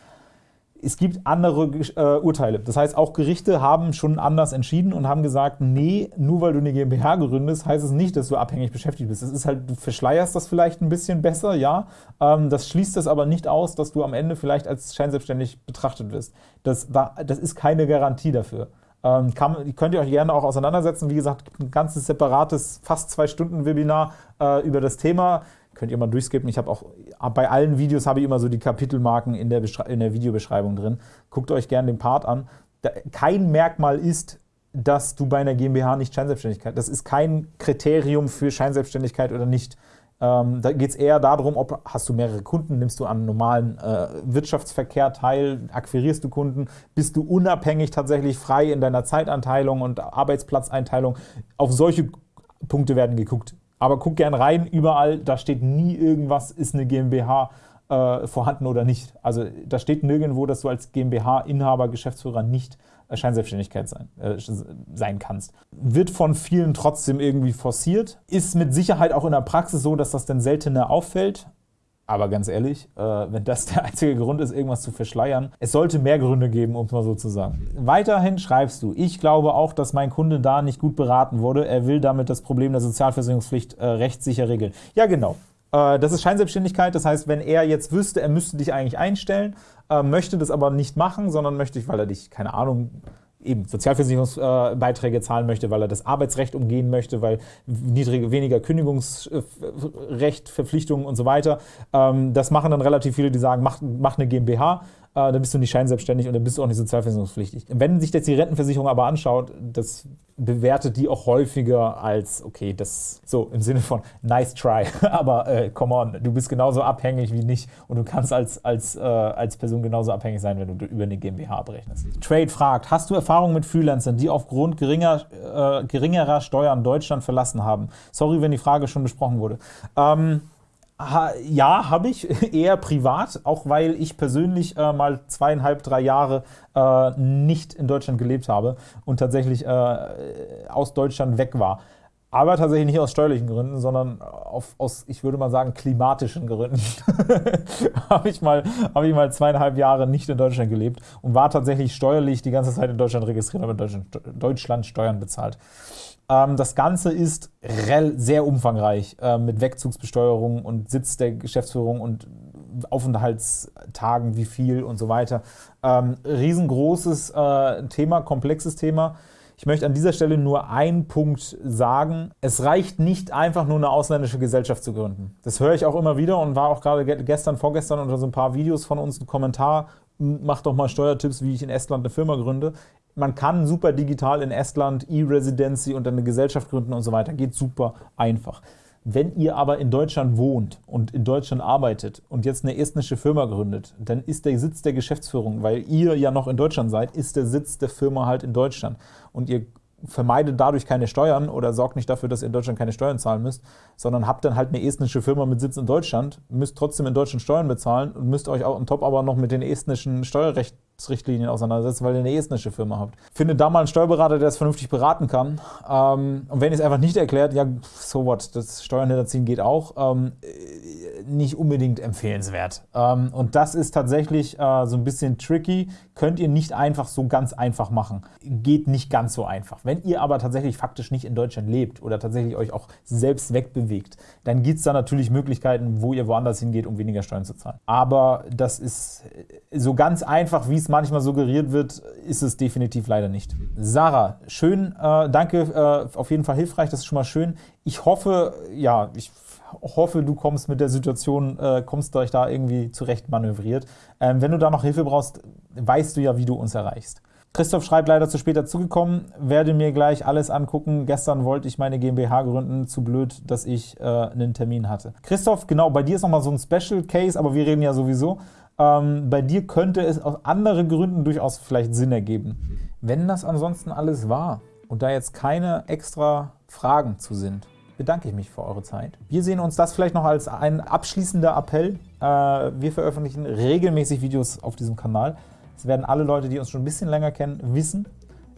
es gibt andere äh, Urteile. Das heißt, auch Gerichte haben schon anders entschieden und haben gesagt, nee, nur weil du eine GmbH gründest, heißt es nicht, dass du abhängig beschäftigt bist. Das ist halt, du verschleierst das vielleicht ein bisschen besser, ja. Ähm, das schließt es aber nicht aus, dass du am Ende vielleicht als scheinselbstständig betrachtet wirst. Das, das ist keine Garantie dafür. Ähm, kann, könnt ihr euch gerne auch auseinandersetzen. Wie gesagt, ein ganzes separates, fast zwei Stunden Webinar äh, über das Thema könnt ihr mal durchskippen. Ich habe auch bei allen Videos habe ich immer so die Kapitelmarken in der, in der Videobeschreibung drin. Guckt euch gerne den Part an. Da, kein Merkmal ist, dass du bei einer GmbH nicht Scheinselbstständigkeit. Das ist kein Kriterium für Scheinselbstständigkeit oder nicht. Ähm, da geht es eher darum, ob hast du mehrere Kunden, nimmst du an normalen äh, Wirtschaftsverkehr teil, akquirierst du Kunden, bist du unabhängig tatsächlich frei in deiner Zeitanteilung und Arbeitsplatzeinteilung. Auf solche Punkte werden geguckt. Aber guck gern rein, überall, da steht nie irgendwas, ist eine GmbH äh, vorhanden oder nicht. Also da steht nirgendwo, dass du als GmbH-Inhaber, Geschäftsführer nicht Scheinselbstständigkeit sein, äh, sein kannst. Wird von vielen trotzdem irgendwie forciert, ist mit Sicherheit auch in der Praxis so, dass das dann seltener auffällt, aber ganz ehrlich, äh, wenn das der einzige Grund ist, irgendwas zu verschleiern, es sollte mehr Gründe geben, um es mal so zu sagen. Weiterhin schreibst du, ich glaube auch, dass mein Kunde da nicht gut beraten wurde. Er will damit das Problem der Sozialversicherungspflicht äh, rechtssicher regeln. Ja, genau. Äh, das ist Scheinselbstständigkeit. Das heißt, wenn er jetzt wüsste, er müsste dich eigentlich einstellen, möchte das aber nicht machen, sondern möchte, weil er dich, keine Ahnung, eben Sozialversicherungsbeiträge zahlen möchte, weil er das Arbeitsrecht umgehen möchte, weil niedrige, weniger Kündigungsrecht, Verpflichtungen und so weiter. Ähm, das machen dann relativ viele, die sagen, mach, mach eine GmbH, äh, dann bist du nicht scheinselbstständig und dann bist du auch nicht sozialversicherungspflichtig. Wenn sich jetzt die Rentenversicherung aber anschaut, das bewertet die auch häufiger als, okay, das so im Sinne von nice try, (laughs) aber äh, come on, du bist genauso abhängig wie nicht und du kannst als, als, äh, als Person genauso abhängig sein, wenn du über eine GmbH abrechnest. Trade fragt, hast du Erfahrung mit Freelancern, die aufgrund geringer, äh, geringerer Steuern Deutschland verlassen haben? Sorry, wenn die Frage schon besprochen wurde. Ähm, Ha, ja, habe ich, (laughs) eher privat, auch weil ich persönlich äh, mal zweieinhalb, drei Jahre äh, nicht in Deutschland gelebt habe und tatsächlich äh, aus Deutschland weg war. Aber tatsächlich nicht aus steuerlichen Gründen, sondern auf, aus, ich würde mal sagen, klimatischen Gründen. (laughs) habe ich, mal, hab ich mal zweieinhalb Jahre nicht in Deutschland gelebt und war tatsächlich steuerlich die ganze Zeit in Deutschland registriert, aber in Deutschland, Deutschland Steuern bezahlt. Ähm, das Ganze ist sehr umfangreich äh, mit Wegzugsbesteuerung und Sitz der Geschäftsführung und Aufenthaltstagen, wie viel und so weiter. Ähm, riesengroßes äh, Thema, komplexes Thema. Ich möchte an dieser Stelle nur einen Punkt sagen. Es reicht nicht einfach nur eine ausländische Gesellschaft zu gründen. Das höre ich auch immer wieder und war auch gerade gestern, vorgestern unter so ein paar Videos von uns ein Kommentar. Mach doch mal Steuertipps, wie ich in Estland eine Firma gründe man kann super digital in Estland E-Residency und dann eine Gesellschaft gründen und so weiter. Geht super einfach. Wenn ihr aber in Deutschland wohnt und in Deutschland arbeitet und jetzt eine estnische Firma gründet, dann ist der Sitz der Geschäftsführung, weil ihr ja noch in Deutschland seid, ist der Sitz der Firma halt in Deutschland. Und ihr vermeidet dadurch keine Steuern oder sorgt nicht dafür, dass ihr in Deutschland keine Steuern zahlen müsst, sondern habt dann halt eine estnische Firma mit Sitz in Deutschland, müsst trotzdem in Deutschland Steuern bezahlen und müsst euch auch im Top aber noch mit den estnischen Steuerrecht Richtlinien auseinandersetzen, weil ihr eine estnische Firma habt. Findet da mal einen Steuerberater, der es vernünftig beraten kann. Ähm, und wenn ihr es einfach nicht erklärt, ja, so what, das Steuern hinterziehen geht auch, ähm, nicht unbedingt empfehlenswert. Ähm, und das ist tatsächlich äh, so ein bisschen tricky. Könnt ihr nicht einfach so ganz einfach machen. Geht nicht ganz so einfach. Wenn ihr aber tatsächlich faktisch nicht in Deutschland lebt oder tatsächlich euch auch selbst wegbewegt, dann gibt es da natürlich Möglichkeiten, wo ihr woanders hingeht, um weniger Steuern zu zahlen. Aber das ist so ganz einfach, wie es manchmal suggeriert wird, ist es definitiv leider nicht. Sarah, schön, äh, danke, äh, auf jeden Fall hilfreich, das ist schon mal schön. Ich hoffe, ja, ich hoffe, du kommst mit der Situation, äh, kommst euch da irgendwie zurecht manövriert. Ähm, wenn du da noch Hilfe brauchst, weißt du ja, wie du uns erreichst. Christoph schreibt, leider zu spät dazugekommen, werde mir gleich alles angucken. Gestern wollte ich meine GmbH gründen, zu blöd, dass ich äh, einen Termin hatte. Christoph, genau, bei dir ist nochmal so ein Special Case, aber wir reden ja sowieso. Ähm, bei dir könnte es aus anderen Gründen durchaus vielleicht Sinn ergeben. Wenn das ansonsten alles war und da jetzt keine extra Fragen zu sind, bedanke ich mich für eure Zeit. Wir sehen uns das vielleicht noch als ein abschließender Appell. Äh, wir veröffentlichen regelmäßig Videos auf diesem Kanal. Es werden alle Leute, die uns schon ein bisschen länger kennen, wissen.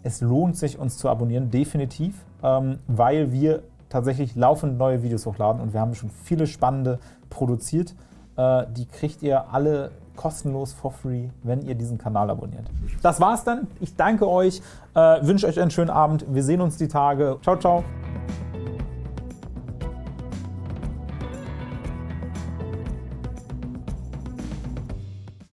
Es lohnt sich, uns zu abonnieren, definitiv, ähm, weil wir tatsächlich laufend neue Videos hochladen und wir haben schon viele spannende produziert. Äh, die kriegt ihr alle kostenlos for free, wenn ihr diesen Kanal abonniert. Das war's dann. Ich danke euch, äh, wünsche euch einen schönen Abend. Wir sehen uns die Tage. Ciao, ciao.